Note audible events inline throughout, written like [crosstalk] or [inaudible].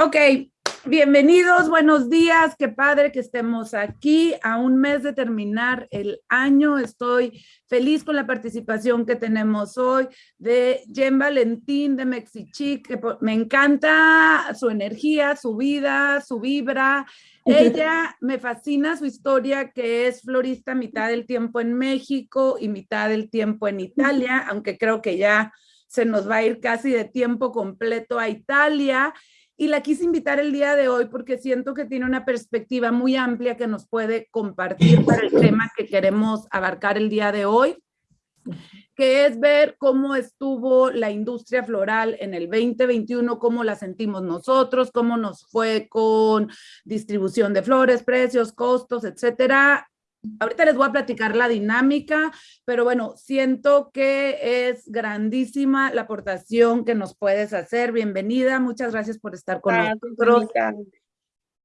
Ok, bienvenidos, buenos días, qué padre que estemos aquí a un mes de terminar el año. Estoy feliz con la participación que tenemos hoy de Jen Valentín de Mexichic, que me encanta su energía, su vida, su vibra. [laughs] Ella me fascina su historia, que es florista mitad del tiempo en México y mitad del tiempo en Italia, [laughs] aunque creo que ya se nos va a ir casi de tiempo completo a Italia y la quise invitar el día de hoy porque siento que tiene una perspectiva muy amplia que nos puede compartir para el tema que queremos abarcar el día de hoy, que es ver cómo estuvo la industria floral en el 2021, cómo la sentimos nosotros, cómo nos fue con distribución de flores, precios, costos, etcétera, Ahorita les voy a platicar la dinámica, pero bueno, siento que es grandísima la aportación que nos puedes hacer. Bienvenida, muchas gracias por estar con nosotros.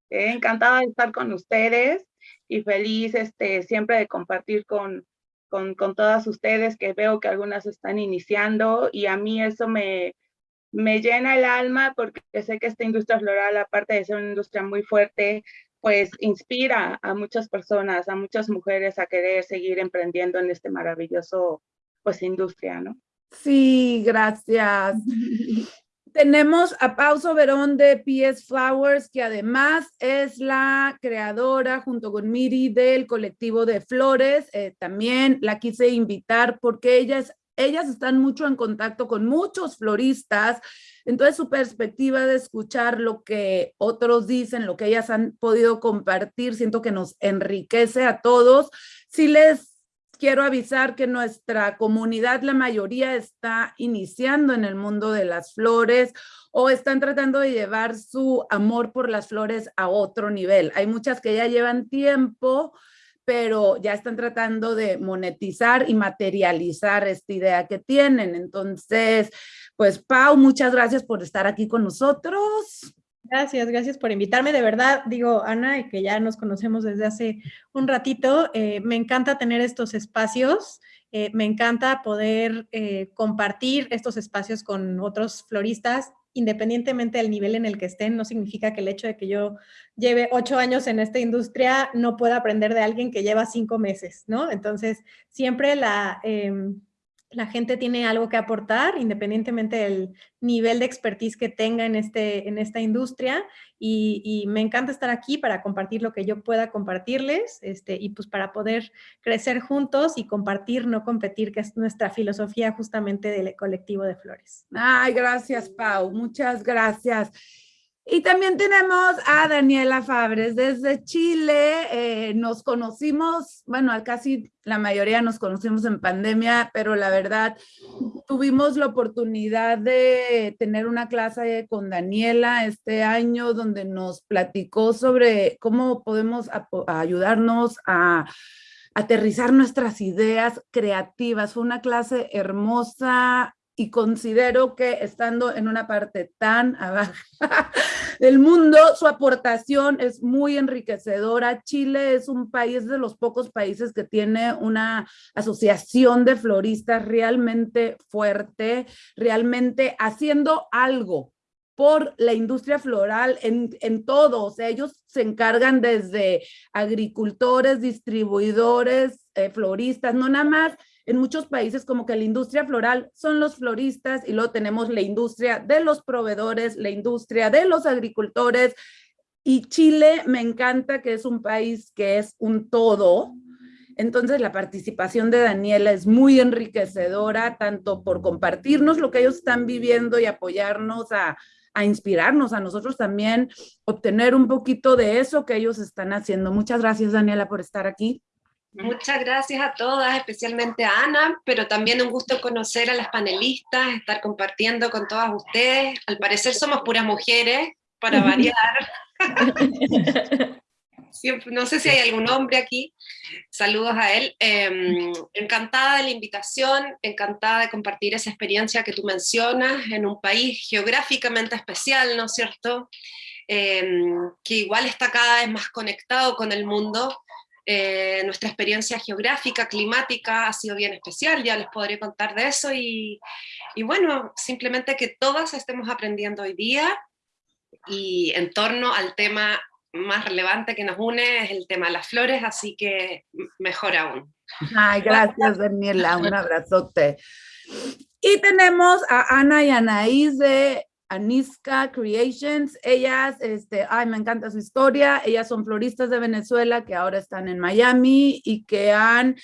Encantada de estar con ustedes y feliz este, siempre de compartir con, con, con, todas ustedes, que veo que algunas están iniciando y a mí eso me, me llena el alma porque sé que esta industria floral, aparte de ser una industria muy fuerte, pues inspira a muchas personas, a muchas mujeres a querer seguir emprendiendo en este maravilloso pues industria, ¿no? Sí, gracias. Tenemos a Pauso Verón de PS Flowers, que además es la creadora junto con Miri del colectivo de flores. Eh, también la quise invitar porque ellas, ellas están mucho en contacto con muchos floristas, entonces su perspectiva de escuchar lo que otros dicen, lo que ellas han podido compartir, siento que nos enriquece a todos. Sí les quiero avisar que nuestra comunidad, la mayoría está iniciando en el mundo de las flores o están tratando de llevar su amor por las flores a otro nivel. Hay muchas que ya llevan tiempo, pero ya están tratando de monetizar y materializar esta idea que tienen. Entonces, pues Pau, muchas gracias por estar aquí con nosotros. Gracias, gracias por invitarme. De verdad, digo, Ana, que ya nos conocemos desde hace un ratito, eh, me encanta tener estos espacios, eh, me encanta poder eh, compartir estos espacios con otros floristas, independientemente del nivel en el que estén, no significa que el hecho de que yo lleve ocho años en esta industria no pueda aprender de alguien que lleva cinco meses, ¿no? Entonces, siempre la... Em, la gente tiene algo que aportar, independientemente del nivel de expertise que tenga en, este, en esta industria. Y, me encanta estar aquí para compartir lo que yo pueda compartirles este, y pues para poder crecer juntos y compartir, no competir, que es nuestra filosofía justamente del colectivo de flores. Ay, gracias, Pau. Muchas gracias. Y también tenemos a Daniela Fabres desde Chile. Eh, nos conocimos, bueno, casi la mayoría nos conocimos en pandemia, pero la verdad tuvimos la oportunidad de tener una clase con Daniela este año donde nos platicó sobre cómo podemos ayudarnos a aterrizar nuestras ideas creativas. Fue una clase hermosa, y considero que estando en una parte tan abajo [laughs] del mundo, su aportación es muy enriquecedora. Chile es un país de los pocos países que tiene una asociación de floristas realmente fuerte, realmente haciendo algo por la industria floral en, en todo, o sea, ellos se encargan desde agricultores, distribuidores, eh, floristas, no nada más en muchos países como que la industria floral son los floristas y luego tenemos la industria de los proveedores, la industria de los agricultores y Chile me encanta que es un país que es un todo. Entonces la participación de Daniela es muy enriquecedora, tanto por compartirnos lo que ellos están viviendo y apoyarnos a, a inspirarnos a nosotros también, obtener un poquito de eso que ellos están haciendo. Muchas gracias, Daniela, por estar aquí. Muchas gracias a todas, especialmente a Ana, pero también un gusto conocer a las panelistas, estar compartiendo con todas ustedes. Al parecer somos puras mujeres, para [laughs] variar. no sé si hay algún hombre aquí. Saludos a él. Em, encantada de la invitación, encantada de compartir esa experiencia que tú mencionas en un país geográficamente especial, ¿no es cierto? Em, que igual está cada vez más conectado con el mundo, eh, nuestra experiencia geográfica, climática ha sido bien especial, ya les podré contar de eso y, y, bueno, simplemente que todas estemos aprendiendo hoy día y en torno al tema más relevante que nos une es el tema de las flores, así que mejor aún. Ay, gracias Daniela, un abrazote. Y tenemos a Ana y Anaís de Aniska Creations. Ellas, este, ay, me encanta su historia. Ellas son floristas de Venezuela que ahora están en Miami y que han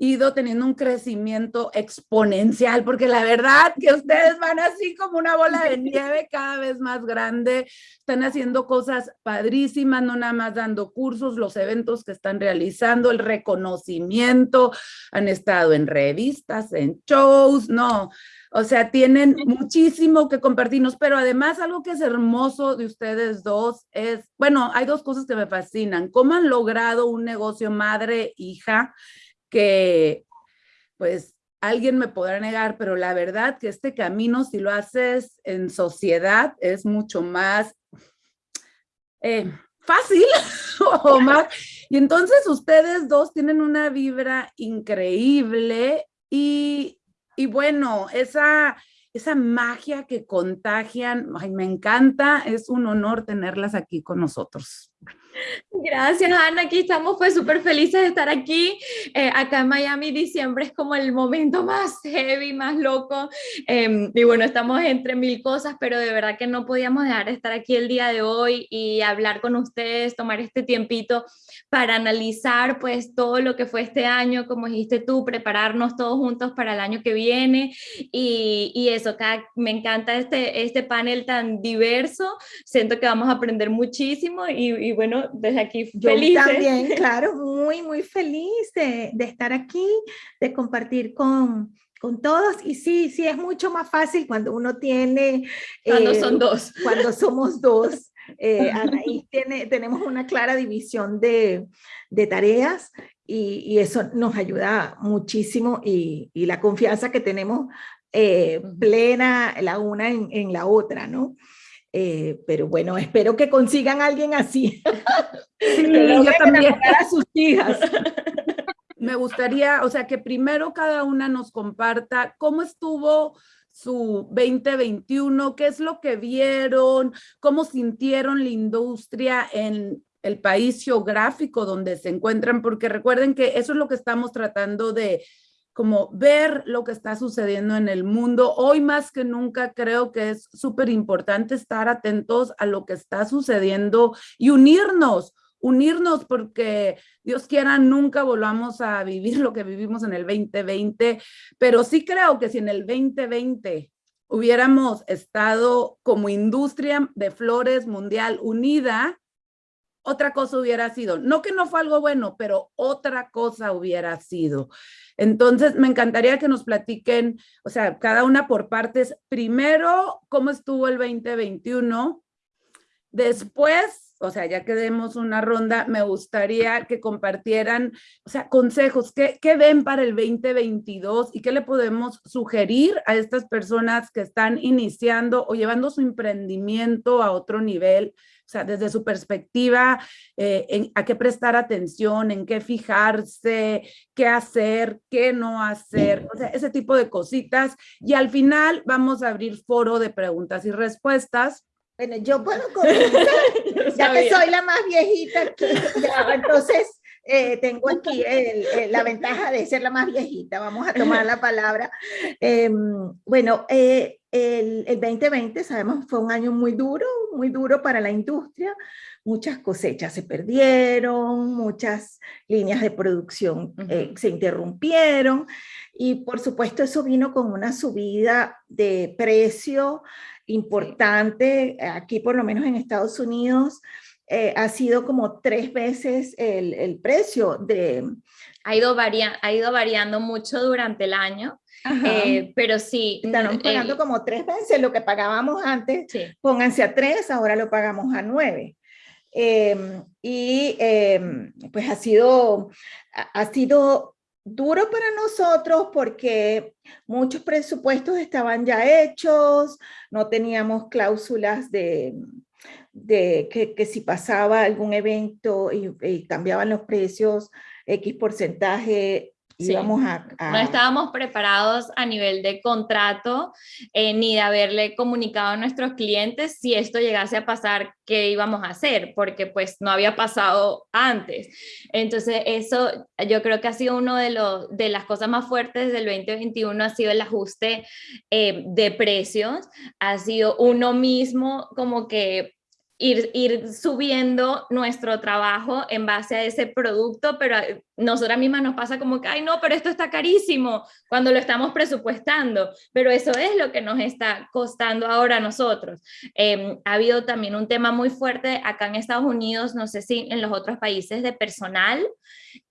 ido teniendo un crecimiento exponencial, porque la verdad que ustedes van así como una bola de [laughs] nieve cada vez más grande, están haciendo cosas padrísimas, no nada más dando cursos, los eventos que están realizando, el reconocimiento, han estado en revistas, en shows, no, o sea, tienen muchísimo que compartirnos, pero además algo que es hermoso de ustedes dos es, bueno, hay dos cosas que me fascinan, cómo han logrado un negocio madre-hija, que pues alguien me podrá negar, pero la verdad que este camino, si lo haces en sociedad, es mucho más eh, fácil [laughs] o más. Y entonces ustedes dos tienen una vibra increíble y, y bueno, esa, esa magia que contagian, me encanta, es un honor tenerlas aquí con nosotros. Gracias, Ana. Aquí estamos pues súper felices de estar aquí. Eh, acá en Miami diciembre es como el momento más heavy, más loco. Em, y bueno, estamos entre mil cosas, pero de verdad que no podíamos dejar de estar aquí el día de hoy y hablar con ustedes, tomar este tiempito para analizar pues todo lo que fue este año, como dijiste tú, prepararnos todos juntos para el año que viene. Y, y eso, acá me encanta este, este panel tan diverso. Siento que vamos a aprender muchísimo y, y bueno, desde aquí feliz. Yo también, [laughs] claro, muy, muy feliz de, de estar aquí, de compartir con, con todos y sí, sí es mucho más fácil cuando uno tiene... Cuando son eh, dos. Cuando somos dos. Eh, [laughs] tiene, tenemos una clara división de, de tareas y, y, eso nos ayuda muchísimo y, y la confianza que tenemos eh, plena la una en, en la otra, ¿no? Eh, pero bueno, espero que consigan a alguien así. [laughs] Sí, yo también. A sus hijas. [laughs] Me gustaría, o sea, que primero cada una nos comparta cómo estuvo su 2021, qué es lo que vieron, cómo sintieron la industria en el país geográfico donde se encuentran, porque recuerden que eso es lo que estamos tratando de como ver lo que está sucediendo en el mundo. Hoy más que nunca creo que es súper importante estar atentos a lo que está sucediendo y unirnos, unirnos porque Dios quiera nunca volvamos a vivir lo que vivimos en el 2020, pero sí creo que si en el 2020 hubiéramos estado como industria de flores mundial unida, otra cosa hubiera sido. No que no fue algo bueno, pero otra cosa hubiera sido. Entonces, me encantaría que nos platiquen, o sea, cada una por partes. Primero, cómo estuvo el 2021. Después, o sea, ya que demos una ronda, me gustaría que compartieran, o sea, consejos, ¿qué, ¿qué, ven para el 2022 y qué le podemos sugerir a estas personas que están iniciando o llevando su emprendimiento a otro nivel o sea, desde su perspectiva, eh, en, a qué prestar atención, en qué fijarse, qué hacer, qué no hacer, o sea, ese tipo de cositas. Y al final vamos a abrir foro de preguntas y respuestas. Bueno, yo puedo [laughs] comenzar, ya que soy la más viejita aquí, entonces eh, tengo aquí la ventaja de ser la más viejita, vamos a tomar la palabra. Em, bueno, eh, el, el, 2020, sabemos, fue un año muy duro, muy duro para la industria. Muchas cosechas se perdieron, muchas líneas de producción eh, se interrumpieron y por supuesto eso vino con una subida de precio importante. Aquí por lo menos en Estados Unidos eh, ha sido como tres veces el, el precio de... Ha ido, varia ha ido variando mucho durante el año. Eh, pero sí. Estamos mm, pagando como tres veces lo que pagábamos antes. Pónganse a tres, ahora lo pagamos a nueve. Em, y em, pues ha sido, ha sido duro para nosotros porque muchos presupuestos estaban ya hechos, no teníamos cláusulas de, de que, que, si pasaba algún evento y, y, cambiaban los precios, X porcentaje íbamos a, No estábamos preparados a nivel de contrato eh, ni de haberle comunicado a nuestros clientes si esto llegase a pasar, qué íbamos a hacer, porque pues no había pasado antes. Entonces eso yo creo que ha sido uno de, los, de las cosas más fuertes del 2021, ha sido el ajuste eh, de precios, ha sido uno mismo como que ir, subiendo nuestro trabajo en base a ese producto, pero nosotras mismas nos pasa como que, ay no, pero esto está carísimo cuando lo estamos presupuestando, pero eso es lo que nos está costando ahora a nosotros. Em, ha habido también un tema muy fuerte acá en Estados Unidos, no sé si en los otros países de personal.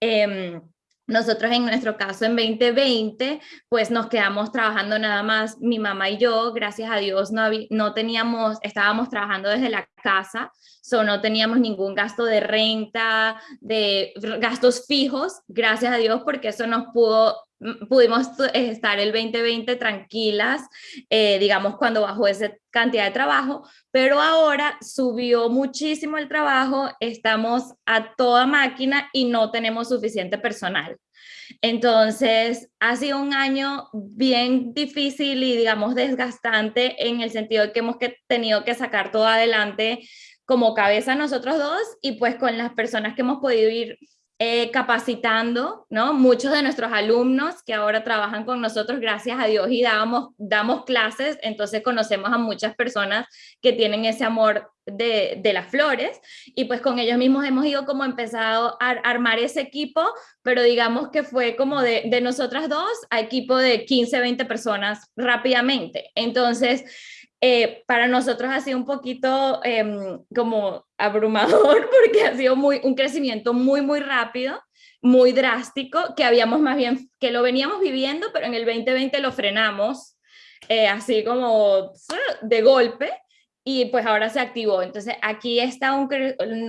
Eh, nosotros en nuestro caso en 2020, pues nos quedamos trabajando nada más mi mamá y yo, gracias a Dios no, no teníamos, estábamos trabajando desde la casa, so no teníamos ningún gasto de renta, de gastos fijos, gracias a Dios porque eso nos pudo pudimos estar el 2020 tranquilas, eh, digamos, cuando bajó esa cantidad de trabajo, pero ahora subió muchísimo el trabajo, estamos a toda máquina y no tenemos suficiente personal. Entonces, ha sido un año bien difícil y, digamos, desgastante en el sentido de que hemos tenido que sacar todo adelante como cabeza nosotros dos y pues con las personas que hemos podido ir eh, capacitando, ¿no? Muchos de nuestros alumnos que ahora trabajan con nosotros, gracias a Dios, y damos, damos clases, entonces conocemos a muchas personas que tienen ese amor de, de, las flores, y pues con ellos mismos hemos ido como empezado a armar ese equipo, pero digamos que fue como de, de nosotras dos a equipo de 15, 20 personas rápidamente. Entonces, eh, para nosotros ha sido un poquito em, como abrumador [laughs] porque ha sido muy, un crecimiento muy, muy rápido, muy drástico, que habíamos más bien, que lo veníamos viviendo, pero en el 2020 lo frenamos, eh, así como de golpe, y pues ahora se activó. Entonces aquí está un,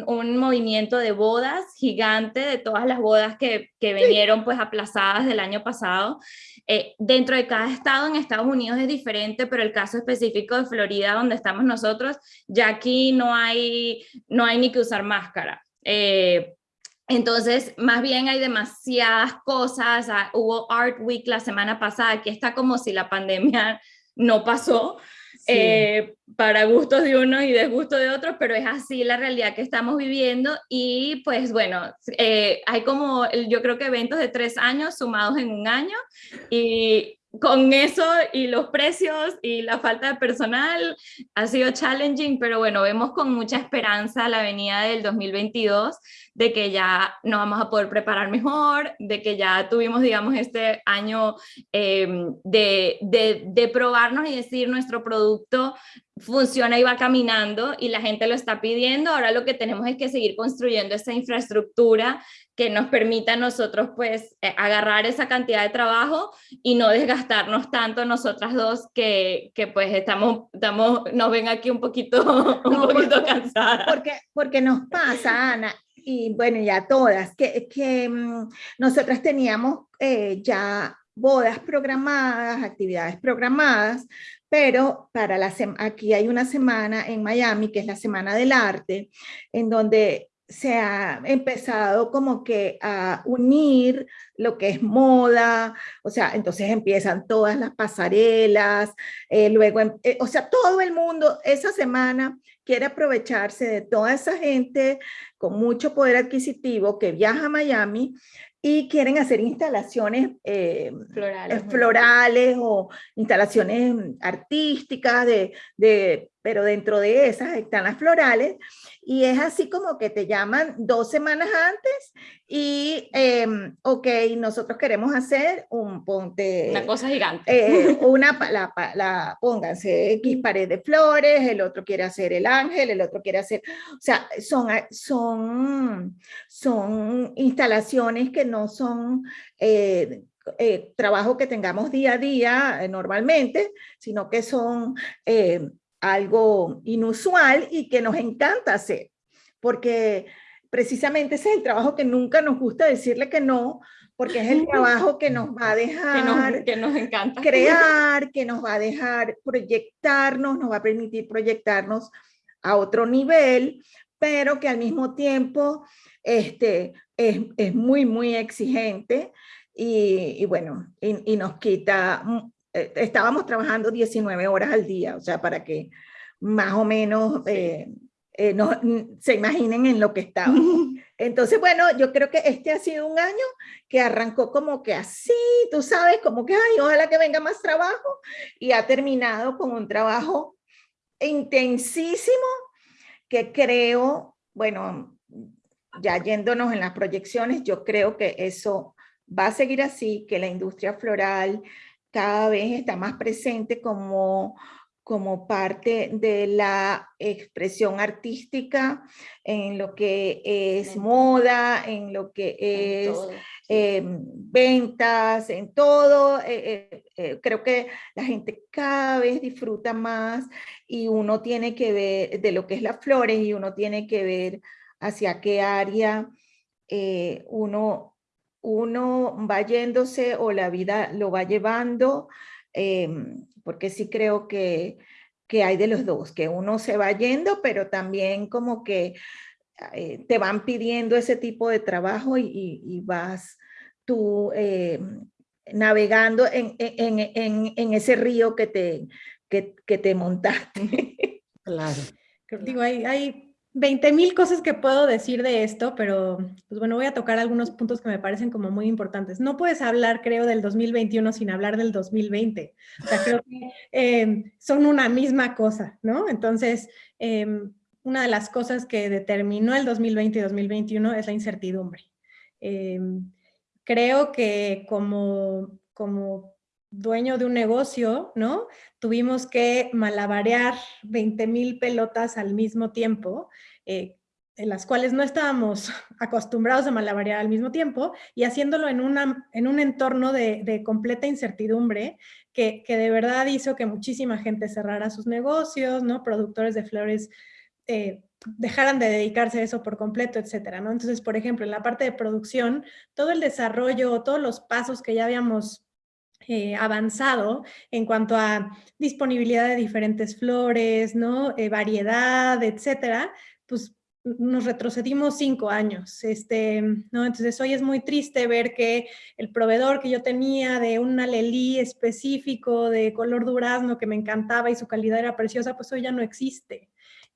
un, movimiento de bodas gigante, de todas las bodas que, que vinieron pues aplazadas del año pasado. Eh, dentro de cada estado en Estados Unidos es diferente, pero el caso específico de Florida, donde estamos nosotros, ya aquí no hay, no hay ni que usar máscara. Eh, entonces, más bien hay demasiadas cosas. Ah, hubo Art Week la semana pasada, aquí está como si la pandemia [laughs] no pasó. Eh, para gustos de unos y desgustos de otros, pero es así la realidad que estamos viviendo y pues bueno, eh, hay como yo creo que eventos de tres años sumados en un año y con eso y los precios y la falta de personal ha sido challenging, pero bueno, vemos con mucha esperanza la venida del 2022, de que ya nos vamos a poder preparar mejor, de que ya tuvimos, digamos, este año em, de, de, de probarnos y decir nuestro producto funciona y va caminando y la gente lo está pidiendo, ahora lo que tenemos es que seguir construyendo esa infraestructura que nos permita a nosotros pues eh, agarrar esa cantidad de trabajo y no desgastarnos tanto nosotras dos que, que pues estamos, estamos, nos ven aquí un poquito, [laughs] un poquito cansadas. Porque, porque nos pasa, Ana, y bueno, ya todas, que, que mm, nosotras teníamos eh, ya bodas programadas, actividades programadas, pero para la aquí hay una semana en Miami, que es la Semana del Arte, en donde se ha empezado como que a unir lo que es moda, o sea, entonces empiezan todas las pasarelas, eh, luego, em, eh, o sea, todo el mundo esa semana quiere aprovecharse de toda esa gente con mucho poder adquisitivo que viaja a Miami y quieren hacer instalaciones eh, florales, florales o instalaciones artísticas, de, de, pero dentro de esas están las florales y es así como que te llaman dos semanas antes y, eh, ok, nosotros queremos hacer un ponte... Una cosa gigante. Eh, [laughs] una, la, la, pónganse X pared de flores, el otro quiere hacer el ángel, el otro quiere hacer... O sea, son, son, son instalaciones que no son... Eh, eh, trabajo que tengamos día a día normalmente, sino que son algo inusual y que nos encanta hacer, porque precisamente ese es el trabajo que nunca nos gusta decirle que no, porque es el trabajo que nos va a dejar que nos, encanta. crear, que nos va a dejar proyectarnos, nos va a permitir proyectarnos a otro nivel, pero que al mismo tiempo este, es, es muy, muy exigente y, bueno, y, nos quita, eh, estábamos trabajando 19 horas al día, o sea, para que más o menos eh, eh, no, se imaginen en lo que estaba. [laughs] Entonces, bueno, yo creo que este ha sido un año que arrancó como que así, tú sabes, como que, ay, ojalá que venga más trabajo, y ha terminado con un trabajo intensísimo que creo, bueno, ya yéndonos en las proyecciones, yo creo que eso va a seguir así, que la industria floral cada vez está más presente como, como parte de la expresión artística en lo que es moda, en lo que es em, ventas, en todo. Eh, eh, eh, creo que la gente cada vez disfruta más y uno tiene que ver de lo que es las flores y uno tiene que ver hacia qué área uno uno va yéndose o la vida lo va llevando, em, porque sí creo que, que, hay de los dos, que uno se va yendo, pero también como que eh, te van pidiendo ese tipo de trabajo y, vas tú em, navegando en, en, en, en, ese río que te, que, que te montaste. Claro. [laughs] Digo, hay, hay 20 mil cosas que puedo decir de esto, pero pues bueno, voy a tocar algunos puntos que me parecen como muy importantes. No puedes hablar, creo, del 2021 sin hablar del 2020. O sea, creo que em, son una misma cosa, ¿no? Entonces, em, una de las cosas que determinó el 2020 y 2021 es la incertidumbre. Em, creo que como, como dueño de un negocio, ¿no? Tuvimos que malabarear 20 mil pelotas al mismo tiempo, eh, en las cuales no estábamos [laughs] acostumbrados a malabarear al mismo tiempo y haciéndolo en, en un entorno de, completa incertidumbre que, de verdad hizo que muchísima gente cerrara sus negocios, ¿no? Productores de flores eh, dejaran de dedicarse a eso por completo, etcétera, ¿no? Entonces, por ejemplo, en la parte de producción, todo el desarrollo, todos los pasos que ya habíamos eh, avanzado en cuanto a disponibilidad de diferentes flores, ¿no? Eh, variedad, etcétera, pues nos retrocedimos cinco años, este, ¿no? Entonces hoy es muy triste ver que el proveedor que yo tenía de un alelí específico de color durazno que me encantaba y su calidad era preciosa, pues hoy ya no existe.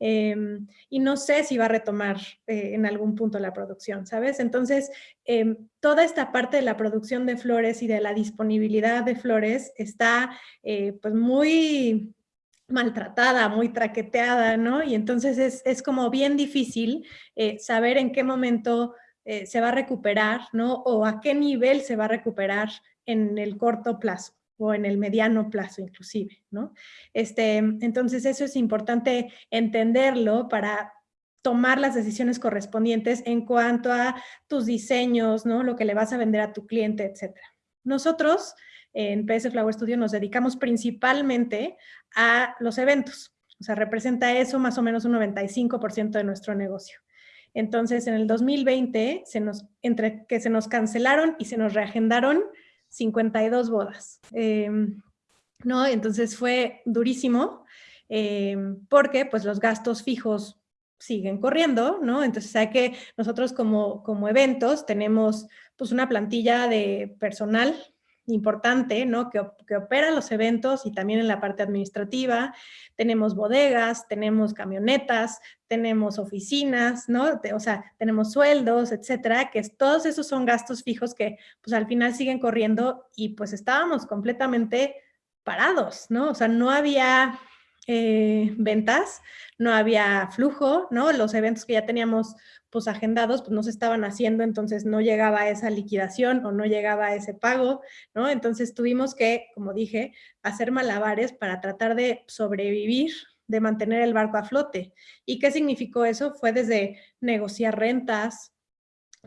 Em, y no sé si va a retomar eh, en algún punto la producción, ¿sabes? Entonces, em, toda esta parte de la producción de flores y de la disponibilidad de flores está eh, pues muy maltratada, muy traqueteada, ¿no? Y entonces es, es como bien difícil eh, saber en qué momento se va a recuperar, ¿no? O a qué nivel se va a recuperar en el corto plazo o en el mediano plazo inclusive, ¿no? Este, entonces eso es importante entenderlo para tomar las decisiones correspondientes en cuanto a tus diseños, ¿no? Lo que le vas a vender a tu cliente, etcétera. Nosotros en PS Flower Studio nos dedicamos principalmente a los eventos. O sea, representa eso más o menos un 95% de nuestro negocio. Entonces, en el 2020, se nos, entre que se nos cancelaron y se nos reagendaron 52 bodas. Em, ¿no? Entonces fue durísimo em, porque pues los gastos fijos siguen corriendo, ¿no? Entonces hay que nosotros como, como eventos tenemos pues una plantilla de personal importante, ¿no? Que, que, opera los eventos y también en la parte administrativa. Tenemos bodegas, tenemos camionetas, tenemos oficinas, ¿no? O sea, tenemos sueldos, etcétera, que todos esos son gastos fijos que pues al final siguen corriendo y pues estábamos completamente parados, ¿no? O sea, no había eh, ventas, no había flujo, ¿no? Los eventos que ya teníamos pues agendados, pues no se estaban haciendo, entonces no llegaba esa liquidación o no llegaba ese pago, ¿no? Entonces tuvimos que, como dije, hacer malabares para tratar de sobrevivir, de mantener el barco a flote. ¿Y qué significó eso? Fue desde negociar rentas,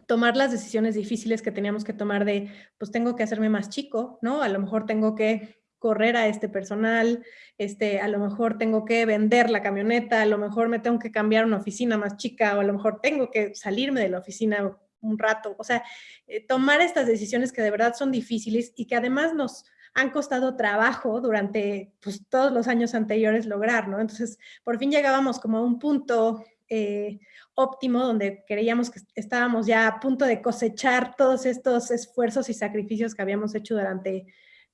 tomar las decisiones difíciles que teníamos que tomar de, pues tengo que hacerme más chico, ¿no? A lo mejor tengo que correr a este personal, este, a lo mejor tengo que vender la camioneta, a lo mejor me tengo que cambiar una oficina más chica o a lo mejor tengo que salirme de la oficina un rato. O sea, eh, tomar estas decisiones que de verdad son difíciles y que además nos han costado trabajo durante pues, todos los años anteriores lograr, ¿no? Entonces, por fin llegábamos como a un punto eh, óptimo, donde creíamos que estábamos ya a punto de cosechar todos estos esfuerzos y sacrificios que habíamos hecho durante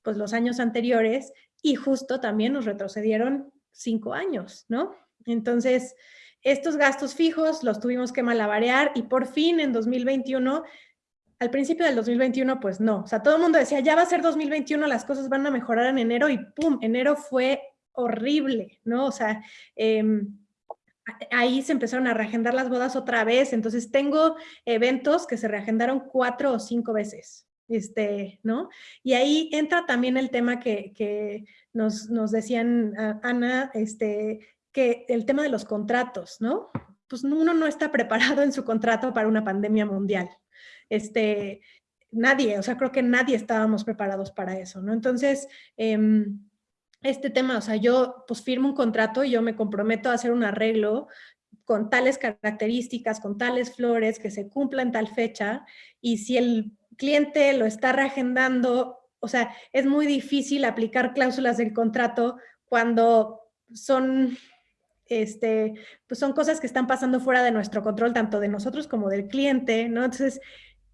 pues, los años anteriores y justo también nos retrocedieron cinco años, ¿no? Entonces, estos gastos fijos los tuvimos que malabarear y por fin en 2021 al principio del 2021, pues no. O sea, todo el mundo decía, ya va a ser 2021, las cosas van a mejorar en enero y ¡pum! Enero fue horrible, ¿no? O sea, em, ahí se empezaron a reagendar las bodas otra vez. Entonces tengo eventos que se reagendaron cuatro o cinco veces, este, ¿no? Y ahí entra también el tema que, nos, nos, decían, Ana, este, que el tema de los contratos, ¿no? Pues uno no está preparado en su contrato para una pandemia mundial, este, nadie, o sea, creo que nadie estábamos preparados para eso, ¿no? Entonces, em, este tema, o sea, yo pues firmo un contrato y yo me comprometo a hacer un arreglo con tales características, con tales flores, que se cumpla en tal fecha, y si el cliente lo está reagendando, o sea, es muy difícil aplicar cláusulas del contrato cuando son este, pues son cosas que están pasando fuera de nuestro control, tanto de nosotros como del cliente, ¿no? Entonces,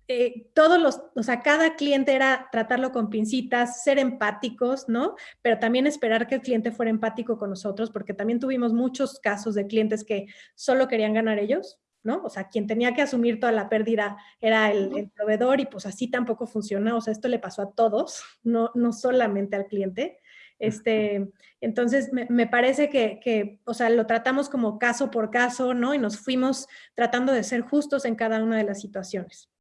eh, todos los, o sea, cada cliente era tratarlo con pincitas, ser empáticos, ¿no? Pero también esperar que el cliente fuera empático con nosotros, porque también tuvimos muchos casos de clientes que solo querían ganar ellos, ¿no? O sea, quien tenía que asumir toda la pérdida era el, proveedor y pues así tampoco funciona, o sea, esto le pasó a todos, [laughs] no, no solamente al cliente. Este, entonces, me, me parece que, que, o sea, lo tratamos como caso por caso, ¿no? Y nos fuimos tratando de ser justos en cada una de las situaciones.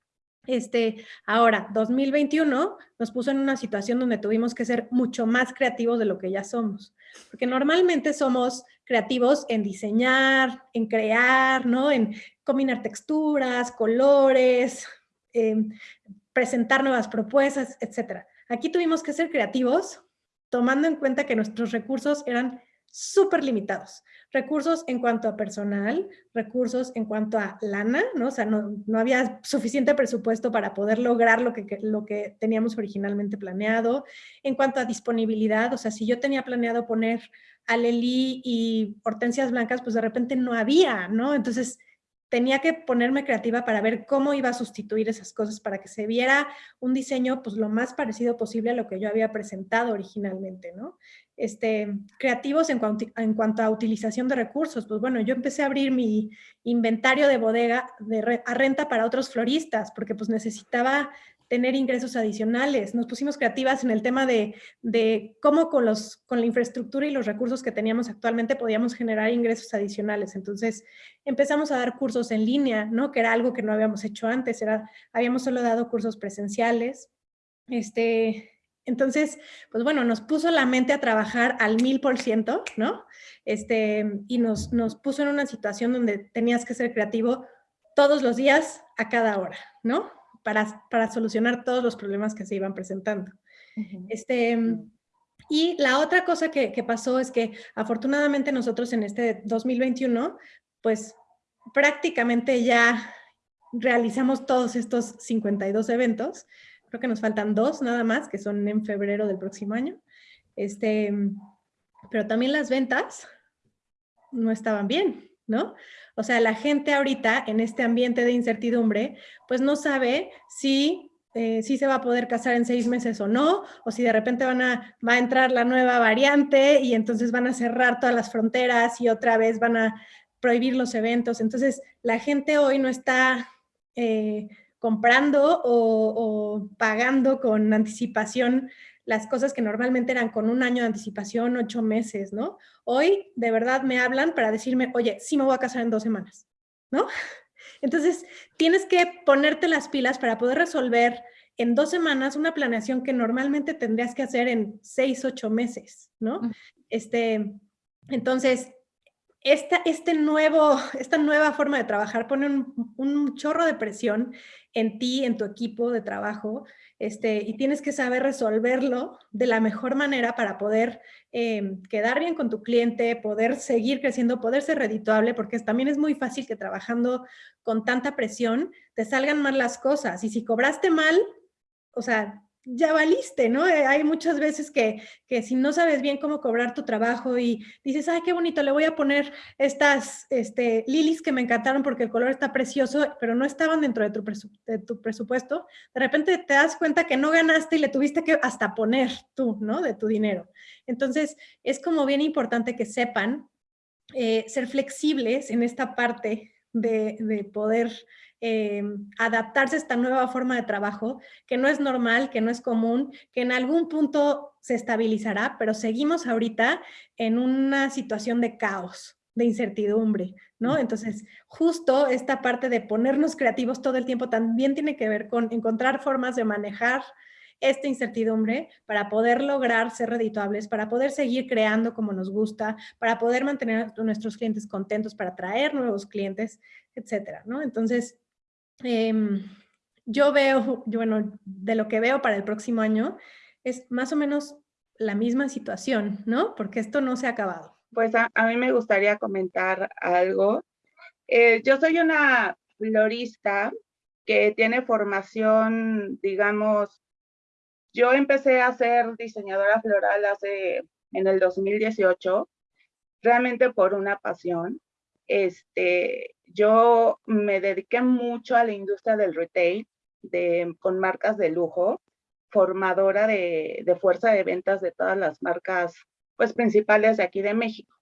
Este, ahora, 2021 nos puso en una situación donde tuvimos que ser mucho más creativos de lo que ya somos. Porque normalmente somos creativos en diseñar, en crear, ¿no? En combinar texturas, colores, presentar nuevas propuestas, etc. Aquí tuvimos que ser creativos tomando en cuenta que nuestros recursos eran súper limitados. Recursos en cuanto a personal, recursos en cuanto a lana, ¿no? O sea, no, no había suficiente presupuesto para poder lograr lo que, lo que teníamos originalmente planeado. En cuanto a disponibilidad, o sea, si yo tenía planeado poner alelí y hortensias blancas, pues de repente no había, ¿no? Entonces, tenía que ponerme creativa para ver cómo iba a sustituir esas cosas para que se viera un diseño pues lo más parecido posible a lo que yo había presentado originalmente, ¿no? Este, creativos en cuanto, en cuanto a utilización de recursos, pues bueno, yo empecé a abrir mi inventario de bodega de a renta para otros floristas porque pues necesitaba tener ingresos adicionales. Nos pusimos creativas en el tema de, de, cómo con, los, con la infraestructura y los recursos que teníamos actualmente podíamos generar ingresos adicionales. Entonces empezamos a dar cursos en línea, ¿no? que era algo que no habíamos hecho antes, era, habíamos solo dado cursos presenciales. Este, entonces, pues bueno, nos puso la mente a trabajar al mil por ciento, ¿no? Este, y nos, nos puso en una situación donde tenías que ser creativo todos los días, a cada hora, ¿no? Para, solucionar todos los problemas que se iban presentando. este, y la otra cosa que, pasó es que afortunadamente nosotros en este 2021, pues prácticamente ya realizamos todos estos 52 eventos. Creo que nos faltan dos nada más, que son en febrero del próximo año. Este, pero también las ventas no estaban bien, ¿no? O sea, la gente ahorita en este ambiente de incertidumbre, pues no sabe si, eh, si se va a poder casar en seis meses o no, o si de repente van a, va a entrar la nueva variante y entonces van a cerrar todas las fronteras y otra vez van a prohibir los eventos. Entonces, la gente hoy no está eh, comprando o, o pagando con anticipación las cosas que normalmente eran con un año de anticipación, ocho meses, ¿no? Hoy de verdad me hablan para decirme, oye, sí me voy a casar en dos semanas, ¿no? [laughs] Entonces, tienes que ponerte las pilas para poder resolver en dos semanas una planeación que normalmente tendrías que hacer en seis, ocho meses, ¿no? Este, entonces, esta, este nuevo, [laughs] esta nueva forma de trabajar pone un, un, chorro de presión en ti, en tu equipo de trabajo, este, y tienes que saber resolverlo de la mejor manera para poder eh, quedar bien con tu cliente, poder seguir creciendo, poder ser redituable, porque también es muy fácil que trabajando con tanta presión te salgan mal las cosas, y si cobraste mal, o sea, ya valiste, ¿no? Eh, hay muchas veces que, que, si no sabes bien cómo cobrar tu trabajo y dices, ay, qué bonito, le voy a poner estas este, lilies que me encantaron porque el color está precioso, pero no estaban dentro de tu, presupuesto, de repente te das cuenta que no ganaste y le tuviste que hasta poner tú, ¿no? De tu dinero. Entonces, es como bien importante que sepan eh, ser flexibles en esta parte de, de poder eh, adaptarse a esta nueva forma de trabajo, que no es normal, que no es común, que en algún punto se estabilizará, pero seguimos ahorita en una situación de caos, de incertidumbre, ¿no? Entonces, justo esta parte de ponernos creativos todo el tiempo también tiene que ver con encontrar formas de manejar esta incertidumbre para poder lograr ser redituables, para poder seguir creando como nos gusta, para poder mantener a nuestros clientes contentos, para atraer nuevos clientes, etcétera, ¿no? Entonces, Em, yo veo, bueno, de lo que veo para el próximo año, es más o menos la misma situación, ¿no? Porque esto no se ha acabado. Pues a, mí me gustaría comentar algo. Eh, yo soy una florista que tiene formación, digamos, yo empecé a ser diseñadora floral hace, en el 2018, realmente por una pasión. Este, yo me dediqué mucho a la industria del retail, de, con marcas de lujo, formadora de, de, fuerza de ventas de todas las marcas pues, principales de aquí de México.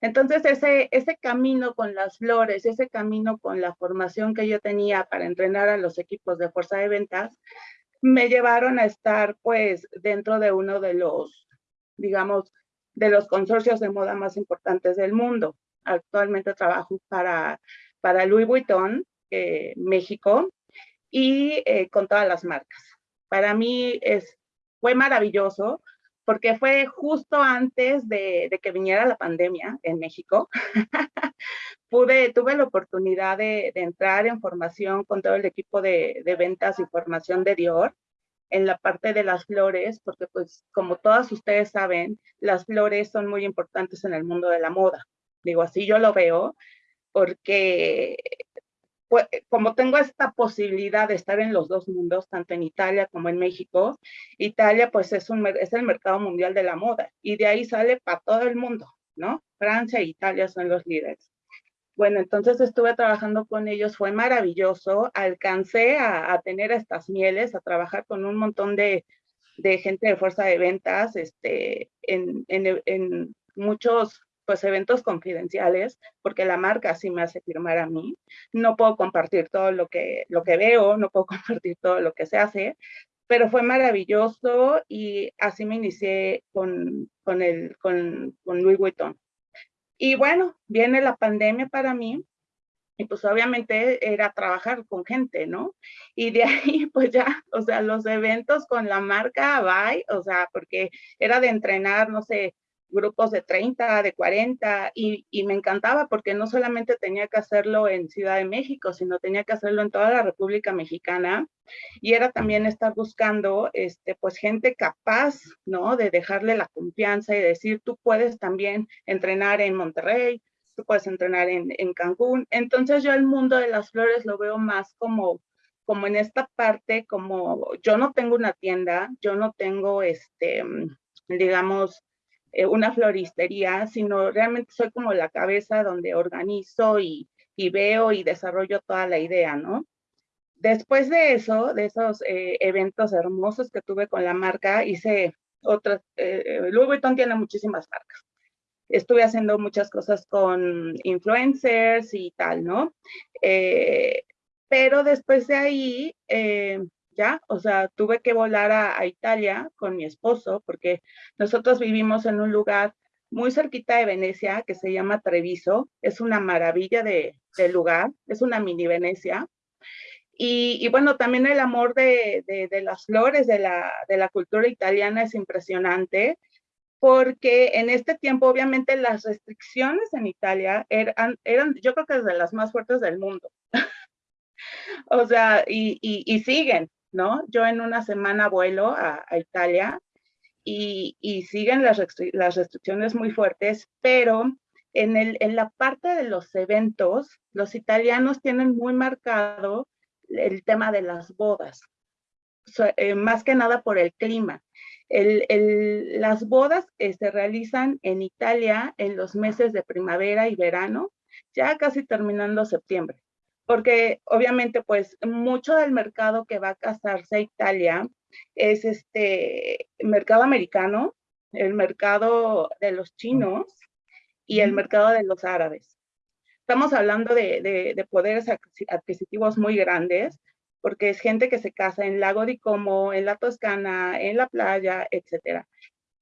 Entonces, ese, ese camino con las flores, ese camino con la formación que yo tenía para entrenar a los equipos de fuerza de ventas, me llevaron a estar pues dentro de uno de los, digamos, de los consorcios de moda más importantes del mundo actualmente trabajo para, para Louis Vuitton, eh, México, y eh, con todas las marcas. Para mí es, fue maravilloso porque fue justo antes de, que viniera la pandemia en México. [laughs] Pude, tuve la oportunidad de, entrar en formación con todo el equipo de, de ventas y formación de Dior en la parte de las flores, porque pues como todas ustedes saben, las flores son muy importantes en el mundo de la moda. Digo, así yo lo veo, porque pues, como tengo esta posibilidad de estar en los dos mundos, tanto en Italia como en México, Italia pues es, un, es el mercado mundial de la moda y de ahí sale para todo el mundo, ¿no? Francia e Italia son los líderes. Bueno, entonces estuve trabajando con ellos, fue maravilloso, alcancé a, tener estas mieles, a trabajar con un montón de, de gente de fuerza de ventas, este, en, en, en muchos pues eventos confidenciales, porque la marca sí me hace firmar a mí. No puedo compartir todo lo que, lo que veo, no puedo [laughs] compartir todo lo que se hace, pero fue maravilloso y así me inicié con, con, el, con, con Louis Vuitton. Y bueno, viene la pandemia para mí y pues obviamente era trabajar con gente, ¿no? Y de [laughs] ahí pues ya, o sea, los eventos con la marca, bye, o sea, porque era de entrenar, no sé, grupos de 30, de 40, y, y, me encantaba porque no solamente tenía que hacerlo en Ciudad de México, sino tenía que hacerlo en toda la República Mexicana, y era también estar buscando, este, pues, gente capaz, ¿no? De dejarle la confianza y decir, tú puedes también entrenar en Monterrey, tú puedes entrenar en, en Cancún. Entonces yo el mundo de las flores lo veo más como como en esta parte, como yo no tengo una tienda, yo no tengo, este, digamos, eh, una floristería, sino realmente soy como la cabeza donde organizo y, y veo y desarrollo toda la idea, ¿no? Después de eso, de esos eh, eventos hermosos que tuve con la marca, hice otras, eh, Louis Vuitton tiene muchísimas marcas. Estuve haciendo muchas cosas con influencers y tal, ¿no? pero después de ahí, ya, o sea, tuve que volar a, Italia con mi esposo porque nosotros vivimos en un lugar muy cerquita de Venecia que se llama Treviso, es una maravilla de, lugar, es una mini Venecia. Y, bueno, también el amor de, las flores, de la, de la cultura italiana es impresionante porque en este tiempo obviamente las restricciones en Italia eran, eran yo creo que desde las más fuertes del mundo. [laughs] o sea, y, y, siguen, ¿no? Yo en una semana vuelo a, Italia y, siguen las, restricciones muy fuertes, pero en, la parte de los eventos, los italianos tienen muy marcado el tema de las bodas. eh, más que nada por el clima. las bodas se realizan en Italia en los meses de primavera y verano, ya casi terminando septiembre, porque obviamente pues mucho del mercado que va a casarse a Italia es este mercado americano, el mercado de los chinos y el mercado de los árabes. Estamos hablando de, poderes adquisitivos muy grandes, porque es gente que se casa en Lago di Como, en la Toscana, en la playa, etcétera.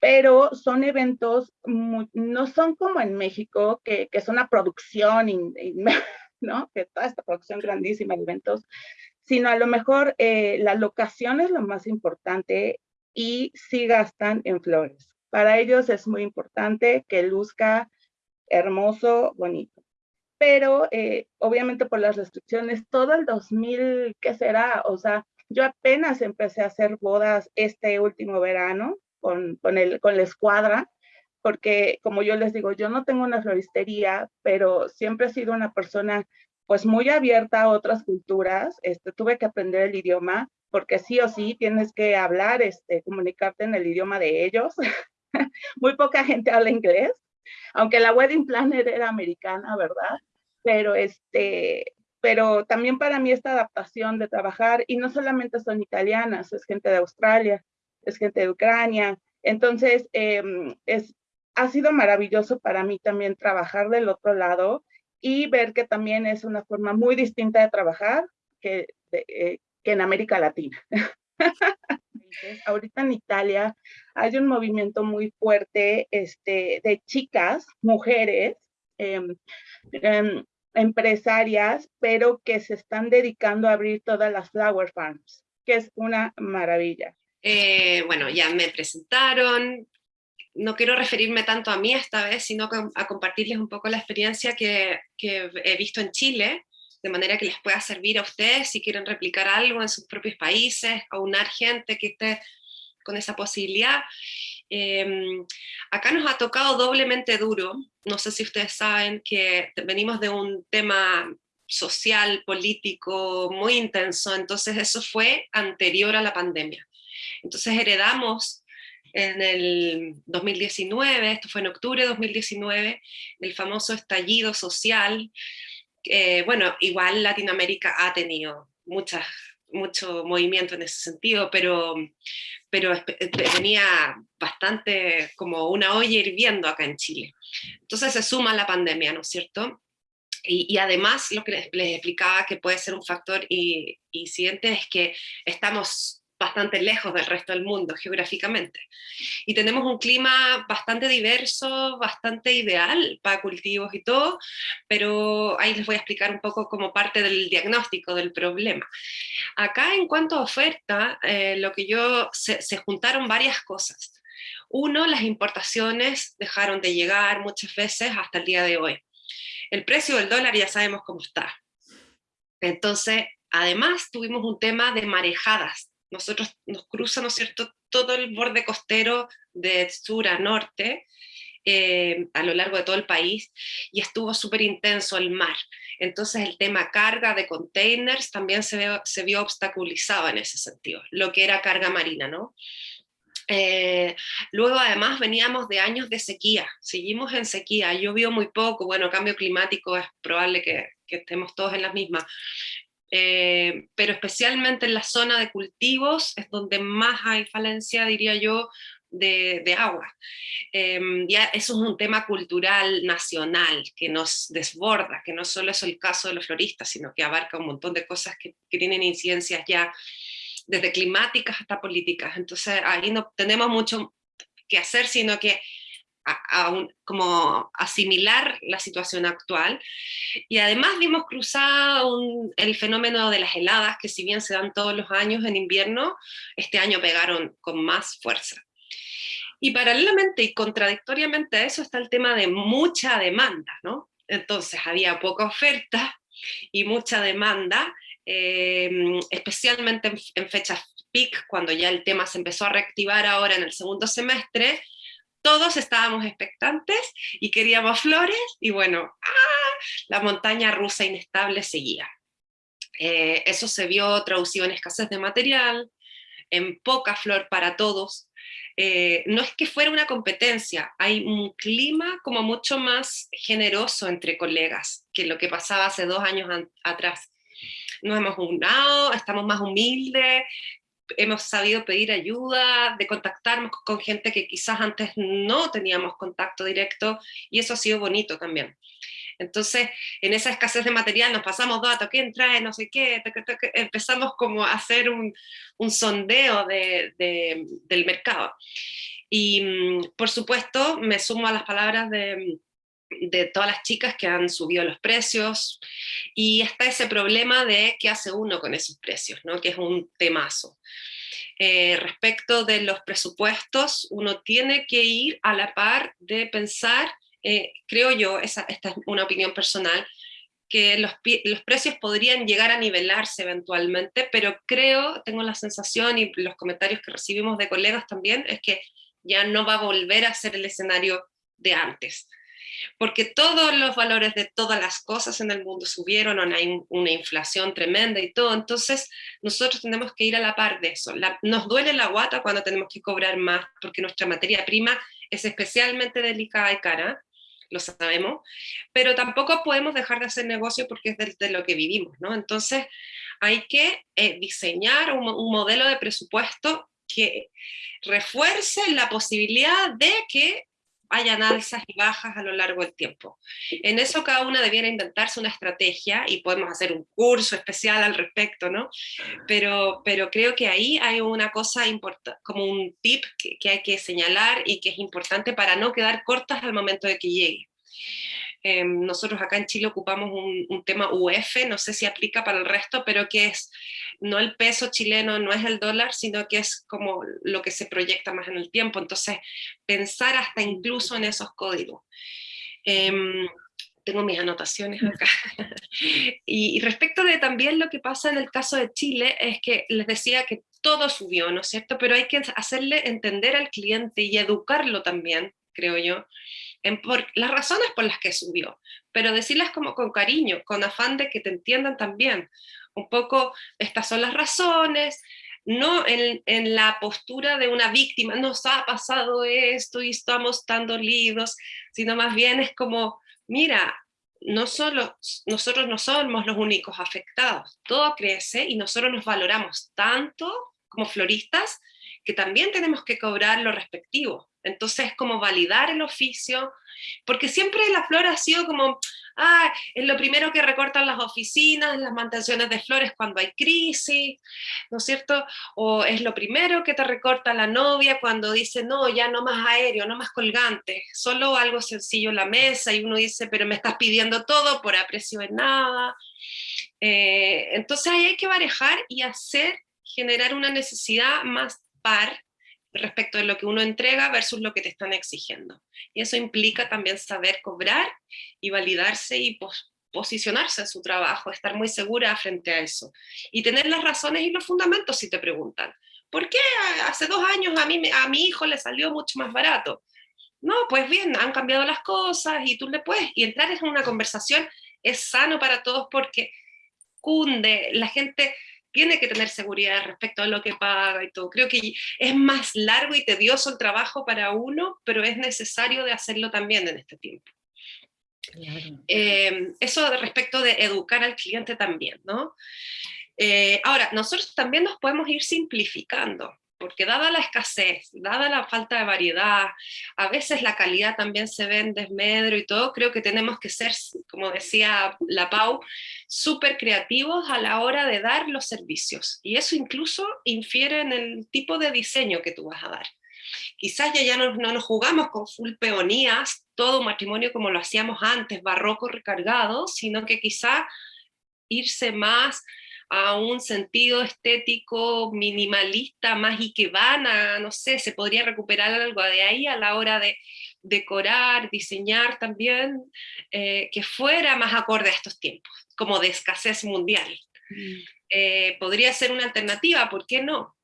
Pero son eventos, no son como en México, que, es una producción, [laughs] ¿no? Que toda esta producción grandísima de eventos, sino a lo mejor eh, la locación es lo más importante y sí gastan en flores. Para ellos es muy importante que luzca hermoso, bonito. Pero eh, obviamente por las restricciones, todo el 2000, ¿qué será? O sea, yo apenas empecé a hacer bodas este último verano con, con, el, con la escuadra, porque como yo les digo, yo no tengo una floristería, pero siempre he sido una persona pues muy abierta a otras culturas. Este, tuve que aprender el idioma, porque sí o sí tienes que hablar, este, comunicarte en el idioma de ellos. [laughs] muy poca gente habla inglés aunque la wedding planner era americana, ¿verdad? Pero este, pero también para mí esta adaptación de trabajar, y no solamente son italianas, es gente de Australia, es gente de Ucrania, entonces em, es, ha sido maravilloso para mí también trabajar del otro lado y ver que también es una forma muy distinta de trabajar que, eh, que en América Latina. Ahorita en Italia hay un movimiento muy fuerte este, de chicas, mujeres, em, empresarias, pero que se están dedicando a abrir todas las flower farms, que es una maravilla. Eh, bueno, ya me presentaron, no quiero referirme tanto a mí esta vez, sino a compartirles un poco la experiencia que, he visto en Chile, de manera que les pueda servir a ustedes si quieren replicar algo en sus propios países, aunar gente que esté con esa posibilidad. Em, acá nos ha tocado doblemente duro, no sé si ustedes saben que venimos de un tema social, político muy intenso, entonces eso fue anterior a la pandemia. Entonces heredamos en el 2019, esto fue en octubre de 2019, el famoso estallido social, bueno, igual Latinoamérica ha tenido mucho movimiento en ese sentido, pero, pero venía bastante como una olla hirviendo acá en Chile. Entonces se suma la pandemia, ¿no es cierto? Y, además lo que les, explicaba que puede ser un factor incidente es que estamos bastante lejos del resto del mundo geográficamente. Y tenemos un clima bastante diverso, bastante ideal para cultivos y todo, pero ahí les voy a explicar un poco como parte del diagnóstico del problema. Acá en cuanto a oferta, eh, lo que yo, se, se juntaron varias cosas. Uno, las importaciones dejaron de llegar muchas veces hasta el día de hoy. El precio del dólar ya sabemos cómo está. Entonces, además tuvimos un tema de marejadas nosotros nos cruza, ¿no es cierto?, todo el borde costero de sur a norte, eh, a lo largo de todo el país, y estuvo súper intenso el mar. Entonces el tema carga de containers también se vio, obstaculizado en ese sentido, lo que era carga marina, ¿no? Eh, luego además veníamos de años de sequía, seguimos en sequía, llovió muy poco, bueno, cambio climático es probable que, que estemos todos en la misma, eh, pero especialmente en la zona de cultivos es donde más hay falencia, diría yo, de, agua. Em, ya eso es un tema cultural nacional que nos desborda, que no solo es el caso de los floristas, sino que abarca un montón de cosas que, que tienen incidencias ya desde climáticas hasta políticas. Entonces ahí no tenemos mucho que hacer, sino que como asimilar la situación actual. Y además vimos cruzado el fenómeno de las heladas, que si bien se dan todos los años en invierno, este año pegaron con más fuerza. Y paralelamente y contradictoriamente a eso está el tema de mucha demanda, ¿no? Entonces había poca oferta y mucha demanda, em, especialmente en, en fechas peak, cuando ya el tema se empezó a reactivar ahora en el segundo semestre, todos estábamos expectantes y queríamos flores, y bueno, ¡ah! la montaña rusa inestable seguía. Eh, eso se vio traducido en escasez de material, en poca flor para todos. Eh, no es que fuera una competencia, hay un clima como mucho más generoso entre colegas que lo que pasaba hace dos años atrás. Nos hemos unado, estamos más humildes, hemos sabido pedir ayuda, de contactarnos con gente que quizás antes no teníamos contacto directo, y eso ha sido bonito también. Entonces, en esa escasez de material nos pasamos datos, ¿quién trae? No sé qué, empezamos como a hacer un, sondeo del mercado. Y mm, por supuesto, me sumo a las palabras de, de todas las chicas que han subido los precios, y está ese problema de qué hace uno con esos precios, ¿no? que es un temazo. Eh, respecto de los presupuestos, uno tiene que ir a la par de pensar eh, creo yo, esta es una opinión personal, que los, los, precios podrían llegar a nivelarse eventualmente, pero creo, tengo la sensación y los comentarios que recibimos de colegas también, es que ya no va a volver a ser el escenario de antes. Porque todos los valores de todas las cosas en el mundo subieron, hay una inflación tremenda y todo, entonces nosotros tenemos que ir a la par de eso. nos duele la guata cuando tenemos que cobrar más, porque nuestra materia prima es especialmente delicada y cara, lo sabemos, pero tampoco podemos dejar de hacer negocio porque es de, lo que vivimos, ¿no? Entonces hay que eh, diseñar un, modelo de presupuesto que refuerce la posibilidad de que hayan alzas y bajas a lo largo del tiempo. En eso cada una debiera inventarse una estrategia y podemos hacer un curso especial al respecto, ¿no? Pero, pero creo que ahí hay una cosa importante, como un tip que, que, hay que señalar y que es importante para no quedar cortas al momento de que llegue. Em, nosotros acá en Chile ocupamos un, tema UF, no sé si aplica para el resto, pero que es no el peso chileno, no es el dólar, sino que es como lo que se proyecta más en el tiempo. Entonces, pensar hasta incluso en esos códigos. Em, tengo mis anotaciones acá. [laughs] y, respecto de también lo que pasa en el caso de Chile, es que les decía que todo subió, ¿no es cierto? Pero hay que hacerle entender al cliente y educarlo también, creo yo, por las razones por las que subió, pero decirlas como con cariño, con afán de que te entiendan también. Un poco, estas son las razones, no en, en, la postura de una víctima, nos ha pasado esto y estamos tan dolidos, sino más bien es como, mira, no solo, nosotros no somos los únicos afectados, todo crece y nosotros nos valoramos tanto como floristas que también tenemos que cobrar lo respectivo. Entonces, como validar el oficio, porque siempre la flor ha sido como, ah, es lo primero que recortan las oficinas, las mantenciones de flores cuando hay crisis, ¿no es cierto? O es lo primero que te recorta la novia cuando dice, no, ya no más aéreo, no más colgante, solo algo sencillo en la mesa, y uno dice, pero me estás pidiendo todo por aprecio de nada. Eh, entonces ahí hay que manejar y hacer, generar una necesidad más par respecto de lo que uno entrega versus lo que te están exigiendo. Y eso implica también saber cobrar y validarse y posicionarse en su trabajo, estar muy segura frente a eso. Y tener las razones y los fundamentos si te preguntan. ¿Por qué hace dos años a, mí, a mi hijo le salió mucho más barato? No, pues bien, han cambiado las cosas y tú le puedes. Y entrar en una conversación es sano para todos porque cunde, la gente tiene que tener seguridad respecto a lo que paga y todo. Creo que es más largo y tedioso el trabajo para uno, pero es necesario de hacerlo también en este tiempo. Eh, eso respecto de educar al cliente también, ¿no? Eh, ahora, nosotros también nos podemos ir simplificando porque dada la escasez, dada la falta de variedad, a veces la calidad también se ve en desmedro y todo, creo que tenemos que ser, como decía la Pau, súper creativos a la hora de dar los servicios. Y eso incluso infiere en el tipo de diseño que tú vas a dar. Quizás ya, ya no, no nos jugamos con full peonías, todo matrimonio como lo hacíamos antes, barroco recargado, sino que quizá irse más a un sentido estético minimalista más y que van a, no sé, se podría recuperar algo de ahí a la hora de decorar, diseñar también, eh, que fuera más acorde a estos tiempos, como de escasez mundial. Mm. Eh, podría ser una alternativa, ¿por qué no?